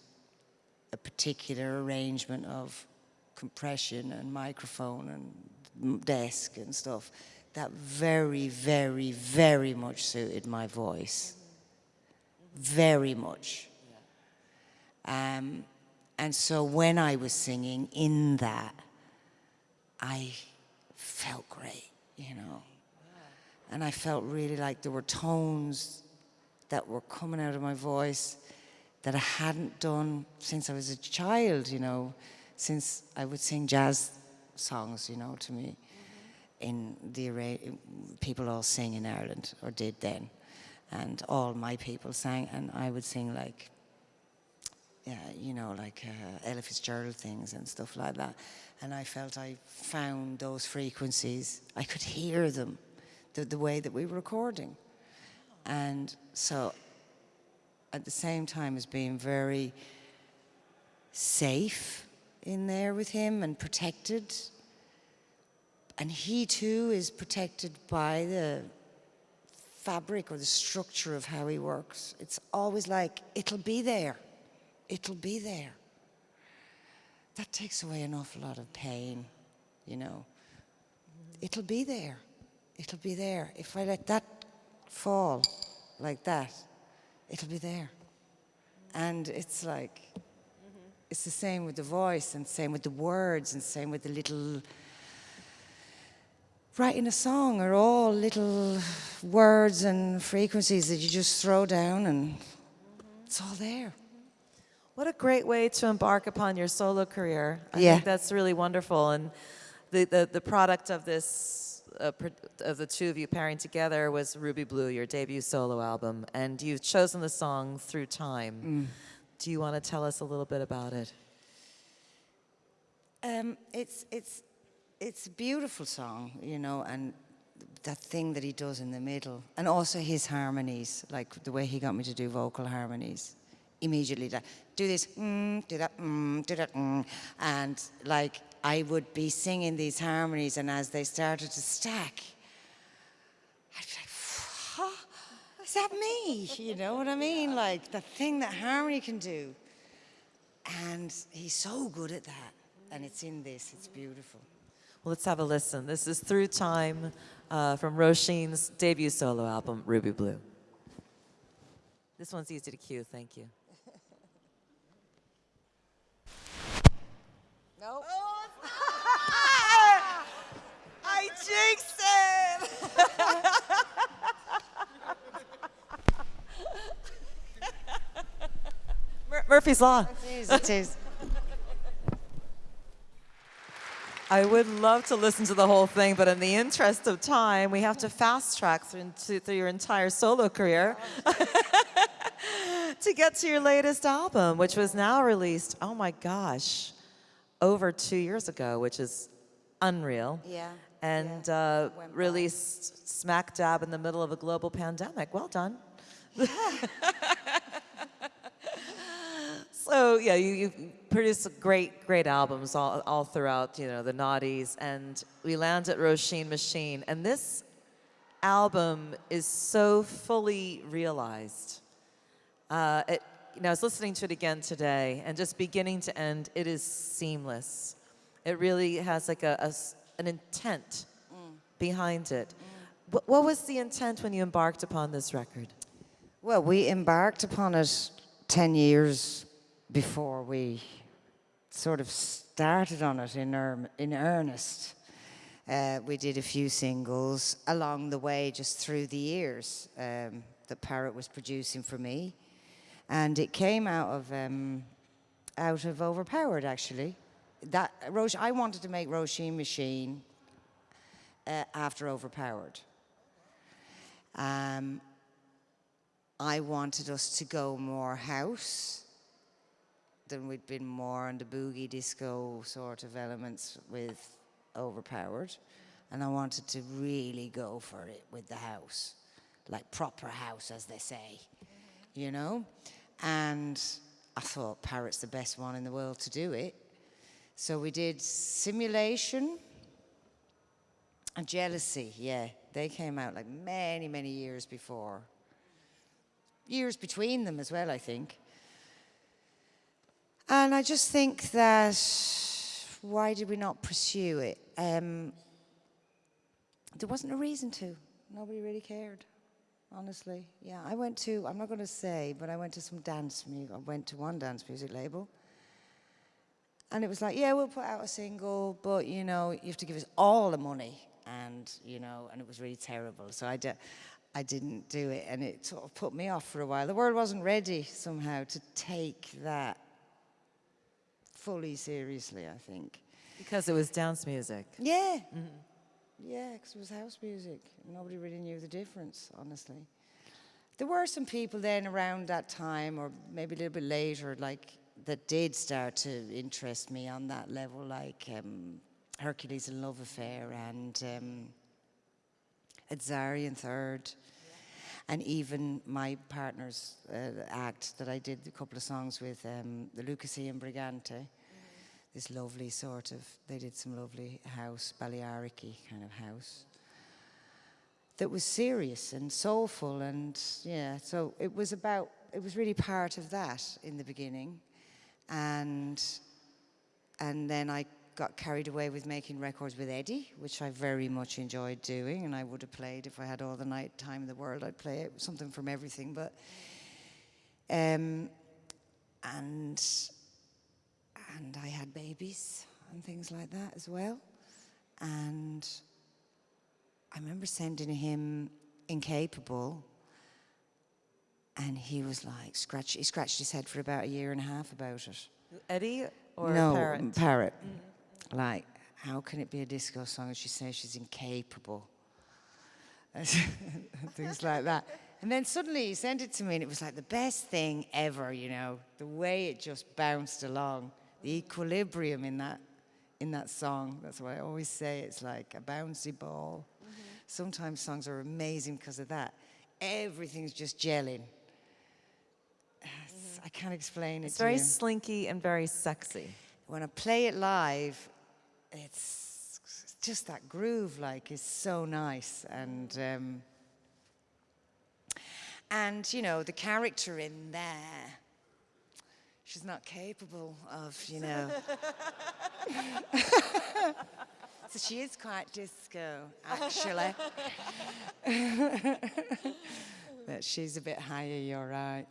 a particular arrangement of compression and microphone and desk and stuff that very, very, very much suited my voice. Very much. Um, and so when I was singing in that, I felt great, you know. And I felt really like there were tones that were coming out of my voice that I hadn't done since I was a child, you know, since I would sing jazz songs, you know, to me. In the array, people all sing in Ireland, or did then. And all my people sang, and I would sing like yeah, you know, like uh, Ella Fitzgerald things and stuff like that. And I felt I found those frequencies. I could hear them, the, the way that we were recording. And so, at the same time as being very safe in there with him and protected, and he too is protected by the fabric or the structure of how he works. It's always like, it'll be there it'll be there. That takes away an awful lot of pain, you know. It'll be there. It'll be there. If I let that fall like that, it'll be there. And it's like, it's the same with the voice and same with the words and same with the little writing a song are all little words and frequencies that you just throw down and it's all there. What a great way to embark upon your solo career. I yeah. think that's really wonderful. And the, the, the product of this, uh, of the two of you pairing together was Ruby Blue, your debut solo album. And you've chosen the song Through Time. Mm. Do you want to tell us a little bit about it? Um, it's, it's, it's a beautiful song, you know, and that thing that he does in the middle. And also his harmonies, like the way he got me to do vocal harmonies immediately like, do this, mm, do that, mm, do that, mm. and like I would be singing these harmonies, and as they started to stack, I'd be like? Is that me? You know what I mean? Like the thing that harmony can do. And he's so good at that, and it's in this. It's beautiful. Well, let's have a listen. This is Through Time uh, from Roisin's debut solo album, Ruby Blue. This one's easy to cue, thank you. Nope. Oh, I jinxed it. Mur Murphy's Law. It is, it is. I would love to listen to the whole thing, but in the interest of time, we have to fast track through, through your entire solo career to get to your latest album, which was now released. Oh my gosh over two years ago, which is unreal. Yeah. And yeah. Uh, released smack dab in the middle of a global pandemic. Well done. Yeah. so yeah, you, you produce great, great albums all, all throughout, you know, the naughties. And we land at Roisin Machine. And this album is so fully realized. Uh, it, you know, I was listening to it again today, and just beginning to end, it is seamless. It really has like a, a an intent mm. behind it. Mm. What, what was the intent when you embarked upon this record? Well, we embarked upon it 10 years before we sort of started on it in, er in earnest. Uh, we did a few singles along the way, just through the years um, that Parrot was producing for me and it came out of um, out of Overpowered actually. That Roche, I wanted to make Roisin Machine uh, after Overpowered. Um, I wanted us to go more house than we'd been more on the boogie disco sort of elements with Overpowered. And I wanted to really go for it with the house like proper house, as they say, you know? And I thought Parrot's the best one in the world to do it. So we did Simulation and Jealousy, yeah. They came out like many, many years before. Years between them as well, I think. And I just think that why did we not pursue it? Um, there wasn't a reason to. Nobody really cared, honestly. Yeah, I went to, I'm not going to say, but I went to some dance music, I went to one dance music label. And it was like, yeah, we'll put out a single, but you know, you have to give us all the money. And, you know, and it was really terrible. So I, I didn't do it. And it sort of put me off for a while. The world wasn't ready somehow to take that fully seriously, I think. Because it was dance music. Yeah. Yeah, because it was house music. Nobody really knew the difference, honestly. There were some people then around that time, or maybe a little bit later, like that did start to interest me on that level, like um, Hercules and Love Affair and um, Azari & III. And even my partner's uh, act that I did a couple of songs with, um, the Luca C & Brigante this lovely sort of, they did some lovely house, Balearic kind of house, that was serious and soulful and yeah, so it was about, it was really part of that in the beginning. And, and then I got carried away with making records with Eddie, which I very much enjoyed doing, and I would have played if I had all the night time in the world. I'd play it, something from everything, but um, and and I had babies and things like that as well. And I remember sending him Incapable, and he was like, scratch, he scratched his head for about a year and a half about it. Eddie or no, Parrot? Parrot. Like, how can it be a disco song and she says she's incapable? Things like that. And then suddenly he sent it to me and it was like the best thing ever, you know, the way it just bounced along, the equilibrium in that, in that song. That's what I always say. It's like a bouncy ball. Mm-hmm. Sometimes songs are amazing because of that. Everything's just gelling. I can't explain it It's very you slinky and very sexy. when I play it live, it's just that groove like is so nice. And um, and you know the character in there she's not capable of you know. So she is quite disco actually. But she's a bit higher you're right.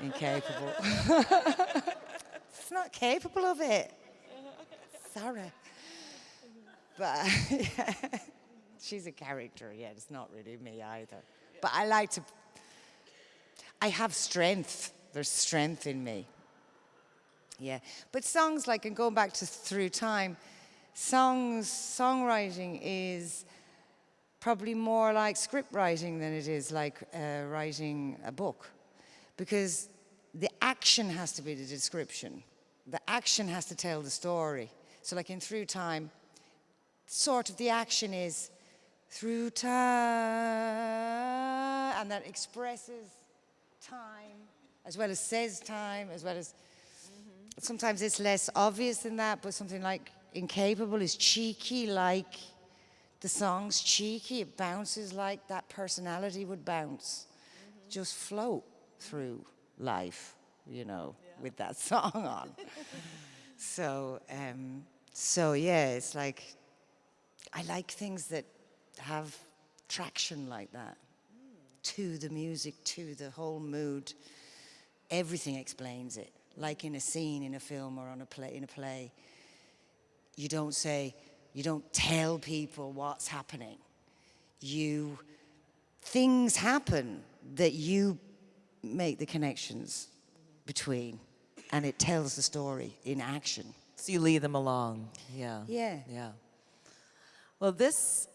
Incapable. It's not capable of it. Sorry. But yeah, she's a character, yeah, it's not really me either. But I like to, I have strength. There's strength in me. Yeah. But songs like, and going back to Through Time, songs, songwriting is probably more like script writing than it is like uh, writing a book. Because the action has to be the description. The action has to tell the story. So like in Through Time, sort of the action is through time, and that expresses time, as well as says time, as well as, mm-hmm. sometimes it's less obvious than that, but something like Incapable is cheeky, like the song's cheeky, it bounces like that personality would bounce. Mm-hmm. Just float through life, you know, with that song on. so, um, so yeah, it's like I like things that have traction like that to the music, to the whole mood. Everything explains it. Like in a scene in a film or on a play in a play. You don't say, you don't tell people what's happening. You things happen that you make the connections between and it tells the story in action. So you lead them along. Yeah. Yeah. Yeah. Well, this,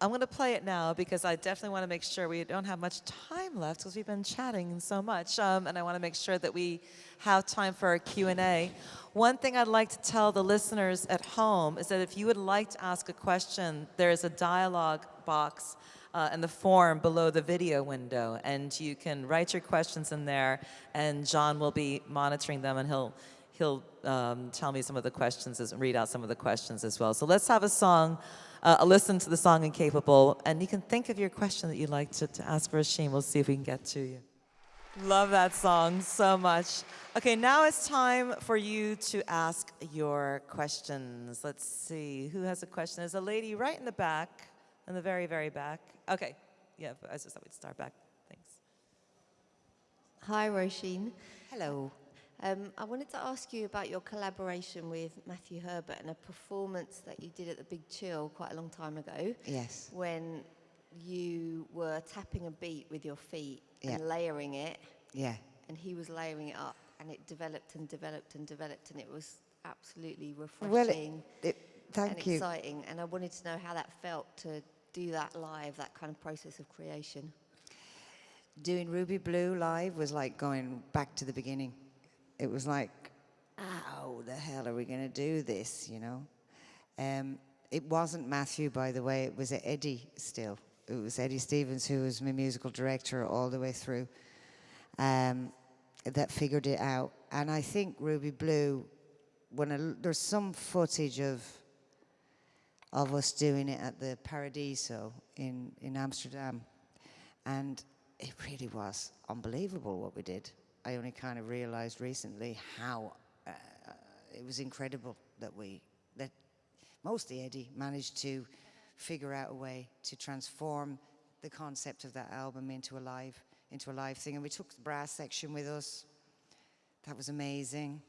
I'm going to play it now because I definitely want to make sure we don't have much time left because we've been chatting so much. Um, and I want to make sure that we have time for our Q&A. One thing I'd like to tell the listeners at home is that if you would like to ask a question, there is a dialogue box uh, and the form below the video window, and you can write your questions in there, and John will be monitoring them, and he'll he'll um, tell me some of the questions, as, read out some of the questions as well. So let's have a song, uh, a listen to the song Incapable, and you can think of your question that you'd like to, to ask Roisin. We'll see if we can get to you. Love that song so much. Okay, now it's time for you to ask your questions. Let's see, who has a question? There's a lady right in the back, in the very, very back. Okay, yeah, I just thought we'd start back. Thanks. Hi, Roisin. Hello. Um, I wanted to ask you about your collaboration with Matthew Herbert and a performance that you did at the Big Chill quite a long time ago. Yes. When you were tapping a beat with your feet Yeah. and layering it, Yeah. and he was layering it up, and it developed and developed and developed, and it was absolutely Well, refreshing it, it, thank and you. exciting. And I wanted to know how that felt to do that live, that kind of process of creation. Doing Ruby Blue live was like going back to the beginning. It was like, how the hell are we going to do this, you know? Um, it wasn't Matthew, by the way, it was Eddie still. It was Eddie Stevens, who was my musical director all the way through, um, that figured it out. And I think Ruby Blue, when there's some footage of of us doing it at the Paradiso in, in Amsterdam. And it really was unbelievable what we did. I only kind of realized recently how uh, it was incredible that we, that mostly Eddie managed to figure out a way to transform the concept of that album into a live, into a live thing. And we took the brass section with us. That was amazing.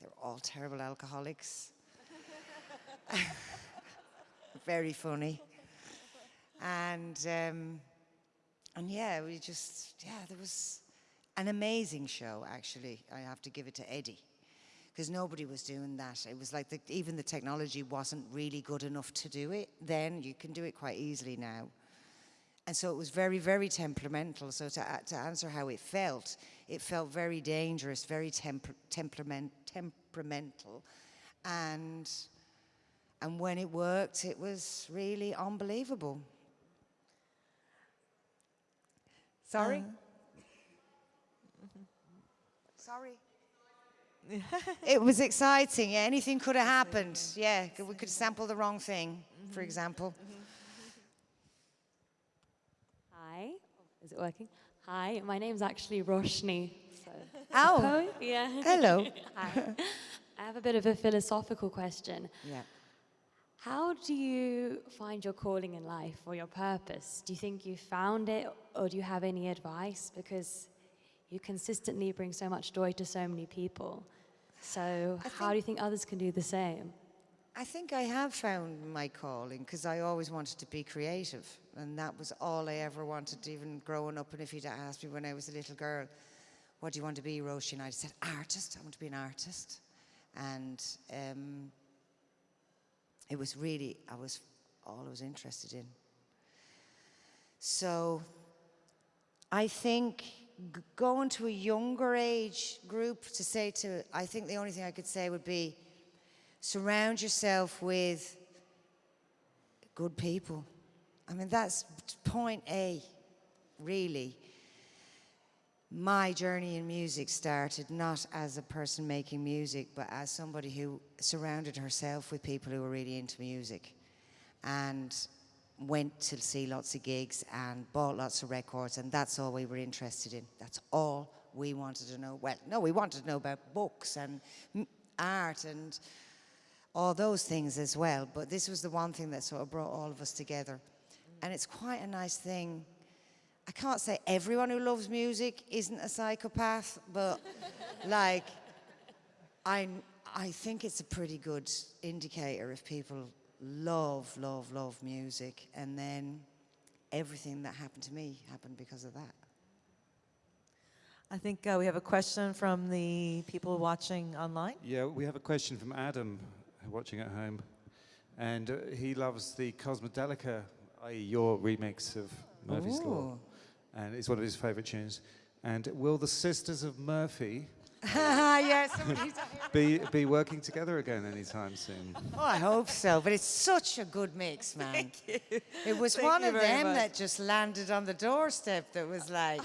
They were all terrible alcoholics. Very funny. And um, and yeah, we just, yeah, there was an amazing show, actually. I have to give it to Eddie. Because nobody was doing that. It was like the, even the technology wasn't really good enough to do it then. You can do it quite easily now. And so it was very, very temperamental. So to, a- to answer how it felt, it felt very dangerous, very temper, temperament, temperamental. And, and when it worked, it was really unbelievable. Sorry? Uh, mm-hmm. Sorry. it was exciting. Yeah, anything could have happened. Yeah, we could sample the wrong thing, for mm-hmm. example. Hi, is it working? Hi, my name's actually Roshni. So. Oh, Oh, yeah. hello. Hi. I have a bit of a philosophical question. Yeah. How do you find your calling in life or your purpose? Do you think you found it or do you have any advice? Because you consistently bring so much joy to so many people. So, I how do you think others can do the same? I think I have found my calling because I always wanted to be creative, and that was all I ever wanted, even growing up. And if you'd asked me when I was a little girl, "What do you want to be, Roisin?" I'd said, "Artist. I want to be an artist." And um, it was really I was all I was interested in. So I think going to a younger age group to say to, I think the only thing I could say would be surround yourself with good people. I mean, that's point A, really. My journey in music started not as a person making music, but as somebody who surrounded herself with people who were really into music and went to see lots of gigs and bought lots of records, and that's all we were interested in. That's all we wanted to know. Well, no, we wanted to know about books and art and all those things as well. But this was the one thing that sort of brought all of us together. And it's quite a nice thing. I can't say everyone who loves music isn't a psychopath, but like, I, I think it's a pretty good indicator if people love, love, love music. And then everything that happened to me happened because of that. I think uh, we have a question from the people watching online. Yeah, we have a question from Adam watching at home. And uh, he loves the Cosmodelica, i.e., your remix of Murphy's Law. Ooh. And it's one of his favorite tunes. And will the Sisters of Murphy yeah, somebody's. Be, be working together again anytime soon. Oh, I hope so. But it's such a good mix, man. Thank you. It was Thank one of them much. that just landed on the doorstep that was like,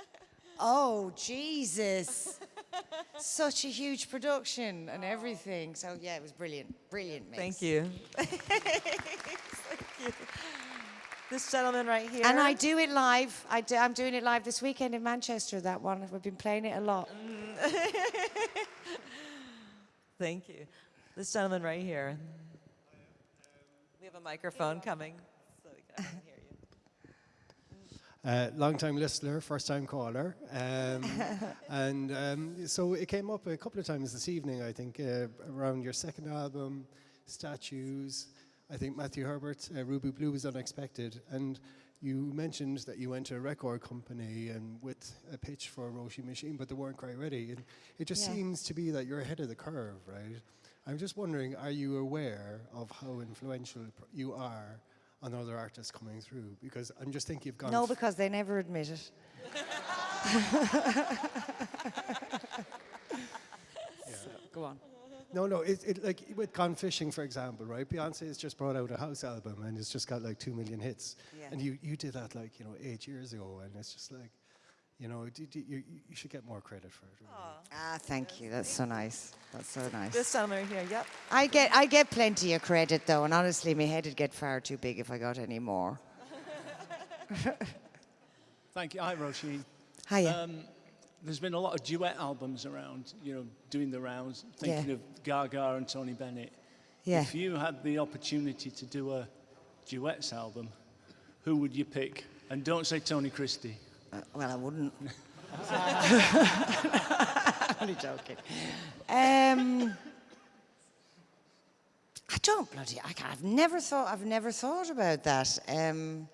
oh, Jesus. Such a huge production and everything. So, yeah, it was brilliant. Brilliant mix. Thank you. Thank you. This gentleman right here. And I do it live. I do, I'm doing it live this weekend in Manchester, that one. We've been playing it a lot. Thank you. This gentleman right here. We have a microphone coming, so we can hear you. Uh, long time listener, first time caller. Um, and um, so it came up a couple of times this evening, I think, uh, around your second album, Statues. I think Matthew Herbert, uh, Ruby Blue was unexpected. And you mentioned that you went to a record company and with a pitch for a Roisin Machine, but they weren't quite ready. And it just Yeah. seems to be that you're ahead of the curve, right? I'm just wondering, are you aware of how influential you are on other artists coming through? Because I'm just thinking you've gone No, because they never admit it. Go on. No, no, it, it like with Gone Fishing, for example, right? Beyonce has just brought out a house album and it's just got like two million hits. Yeah. And you, you did that like, you know, eight years ago and it's just like, you know, d- d- you, you should get more credit for it. Really. Ah, thank you. That's so nice. That's so nice. This gentleman right here. Yep. I get I get plenty of credit though, and honestly, my head would get far too big if I got any more. Thank you. Hi, Roisin. Hiya. Um, there's been a lot of duet albums around, you know, doing the rounds, thinking Yeah. of Gaga and Tony Bennett. yeah. If you had the opportunity to do a duets album, who would you pick? And don't say Tony Christie. Uh, well, I wouldn't. Only joking. Um, I don't bloody. I, I've never thought. I've never thought about that. Um,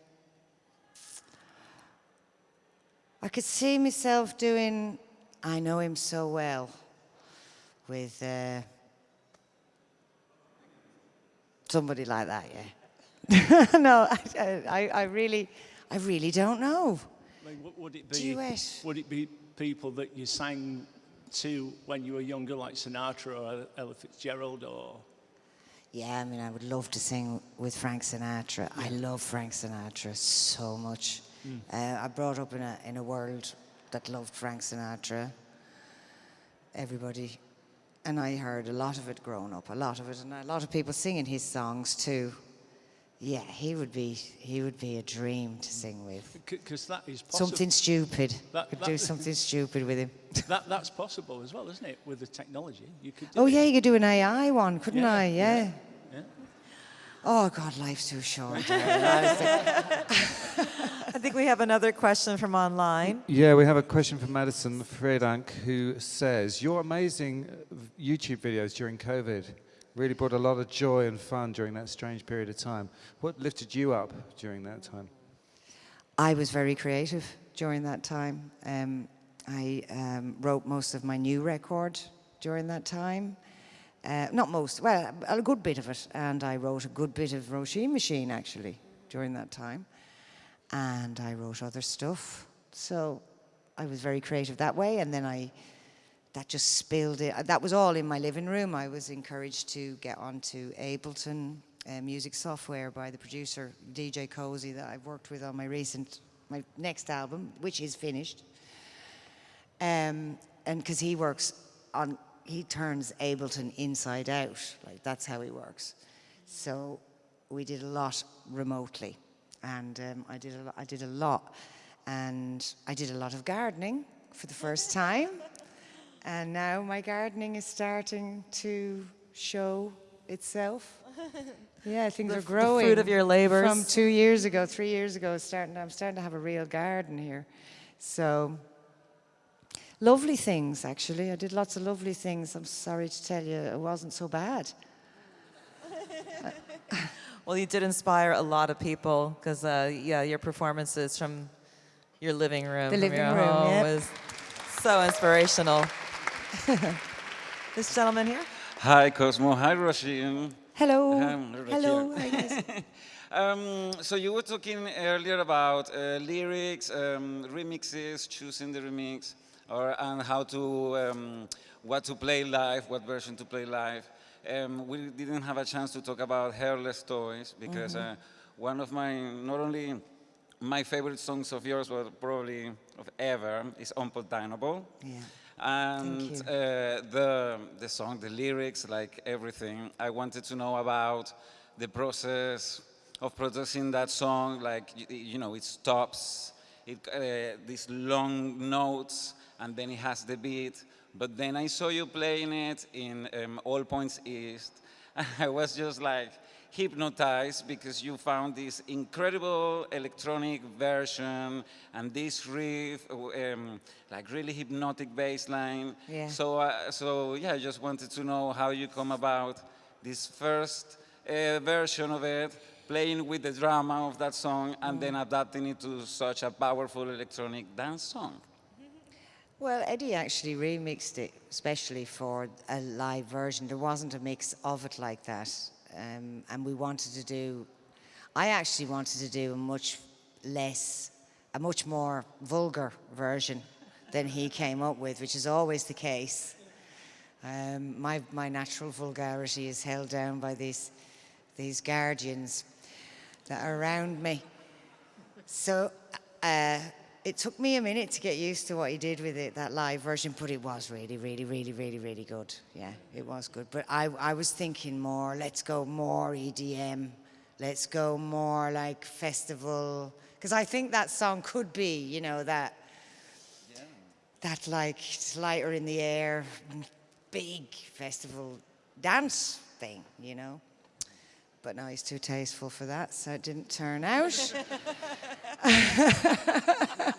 I could see myself doing. I know him so well. With uh, somebody like that, yeah. no, I, I, I really, I really don't know. Like, w- would it be? Duet. Would it be people that you sang to when you were younger, like Sinatra or Ella Fitzgerald, or Yeah, I mean, I would love to sing with Frank Sinatra. I love Frank Sinatra so much. Uh, I brought up in a in a world that loved Frank Sinatra. Everybody, and I heard a lot of it growing up, a lot of it, and a lot of people singing his songs too. Yeah, he would be he would be a dream to sing with. because that is possible. Something stupid. That- could that- do something stupid with him. that, that's possible as well, isn't it? With the technology, you could. Oh it. yeah, you could do an AI one, couldn't Yeah, I? Yeah, yeah. Oh God, life's too short. I think we have another question from online. Yeah, we have a question from Madison Fredank who says, Your amazing uh, YouTube videos during COVID really brought a lot of joy and fun during that strange period of time. What lifted you up during that time? I was very creative during that time. Um, I um, wrote most of my new record during that time. Uh, not most, well, a good bit of it. And I wrote a good bit of Roisin Machine actually during that time. And I wrote other stuff. So I was very creative that way. And then I, that just spilled it. That was all in my living room. I was encouraged to get onto Ableton uh, music software by the producer DJ Koze that I've worked with on my recent, my next album, which is finished. Um, and because he works on, he turns Ableton inside out. Like that's how he works. So we did a lot remotely, and um, I did a I did a lot, and I did a lot of gardening for the first time, and now my gardening is starting to show itself. Yeah, things The are f- the growing. fruit of your labors. From two years ago, three years ago, starting. I'm starting to have a real garden here, so. Lovely things, actually. I did lots of lovely things. I'm sorry to tell you, it wasn't so bad. Well, you did inspire a lot of people because, uh, yeah, your performances from your living room, The living your room, home, yep. was so inspirational. this gentleman here. Hi, Cosmo. Hi, Roisin. Hello. Um, right Hello. here. Hi, guys. Um, so you were talking earlier about uh, lyrics, um, remixes, choosing the remix. Or and how to um, what to play live, what version to play live. Um, we didn't have a chance to talk about Hairless Toys because uh, one of my not only my favorite songs of yours, but probably of ever, is Unpardonable. Yeah. And uh, the the song, the lyrics, like everything, I wanted to know about the process of producing that song. Like you, you know, it stops, it uh, these long notes, and then it has the beat. But then I saw you playing it in um, All Points East. I was just like hypnotized because you found this incredible electronic version and this riff, um, like really hypnotic bass line. Yeah. So, uh, so yeah, I just wanted to know how you come about this first uh, version of it, playing with the drama of that song, and then adapting it to such a powerful electronic dance song. Well, Eddie actually remixed it, especially for a live version. There wasn't a mix of it like that. Um, and we wanted to do, I actually wanted to do a much less, a much more vulgar version than he came up with, which is always the case. Um, my, my natural vulgarity is held down by these, these guardians that are around me. So uh, it took me a minute to get used to what he did with it, that live version, but it was really, really, really, really, really good. Yeah, it was good. But I, I was thinking more, let's go more EDM. Let's go more like festival. Because I think that song could be, you know, that, that like lighter in the air, big festival dance thing, you know. But no, he's too tasteful for that, so it didn't turn out.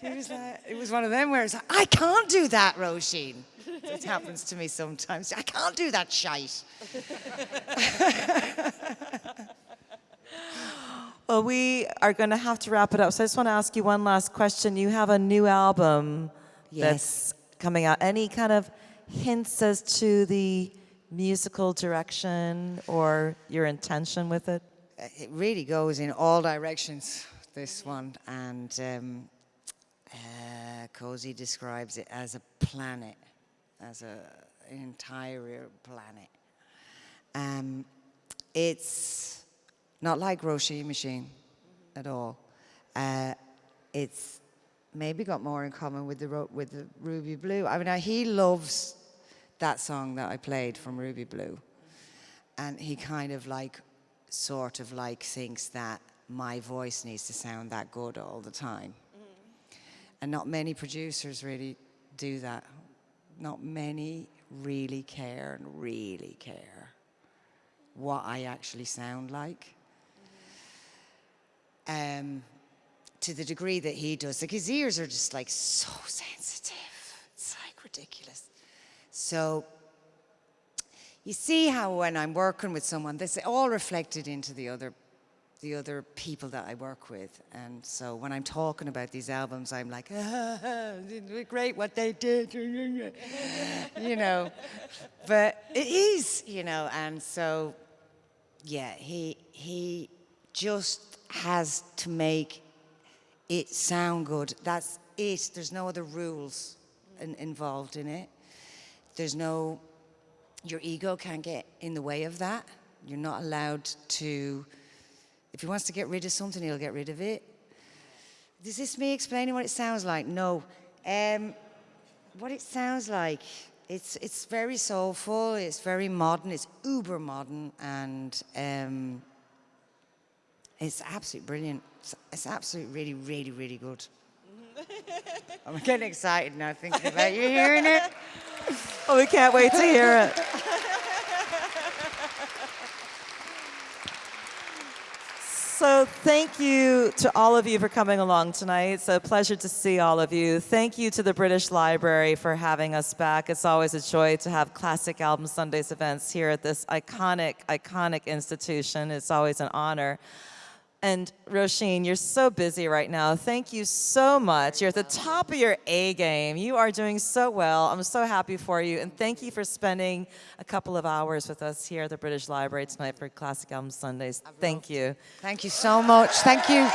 He was like, it was one of them where it's like, I can't do that, Roisin. It happens to me sometimes. I can't do that shite. Well, we are going to have to wrap it up. So I just want to ask you one last question. You have a new album that's coming out. Any kind of hints as to the musical direction or your intention with it? It really goes in all directions, this one. And um, uh, Koze describes it as a planet, as a, an entire planet. Um, it's not like Roisin Machine at all. Uh, it's maybe got more in common with the with the Ruby Blue. I mean, uh, he loves that song that I played from Ruby Blue, and he kind of like, sort of like thinks that my voice needs to sound that good all the time. And not many producers really do that. Not many really care and really care what I actually sound like. Um, to the degree that he does. Like his ears are just like so sensitive. It's like ridiculous. So you see how when I'm working with someone, this all reflected into the other the other people that I work with. And so when I'm talking about these albums, I'm like, ah, great what they did, you know. But it is, you know, and so, yeah, he, he just has to make it sound good. That's it. There's no other rules in, involved in it. There's no, your ego can't get in the way of that. You're not allowed to, if he wants to get rid of something, he'll get rid of it. Is this me explaining what it sounds like? No. Um, what it sounds like, it's, it's very soulful, it's very modern, it's uber modern, and um, it's absolutely brilliant. It's, it's absolutely really, really, really good. I'm getting excited now thinking about you hearing it. Oh, we can't wait to hear it. So thank you to all of you for coming along tonight. It's a pleasure to see all of you. Thank you to the British Library for having us back. It's always a joy to have Classic Album Sundays events here at this iconic, iconic institution. It's always an honor. And Roisin, you're so busy right now. Thank you so much. You're at the top of your A game. You are doing so well. I'm so happy for you. And thank you for spending a couple of hours with us here at the British Library tonight for Classic Album Sundays. Thank you. Thank you so much. Thank you.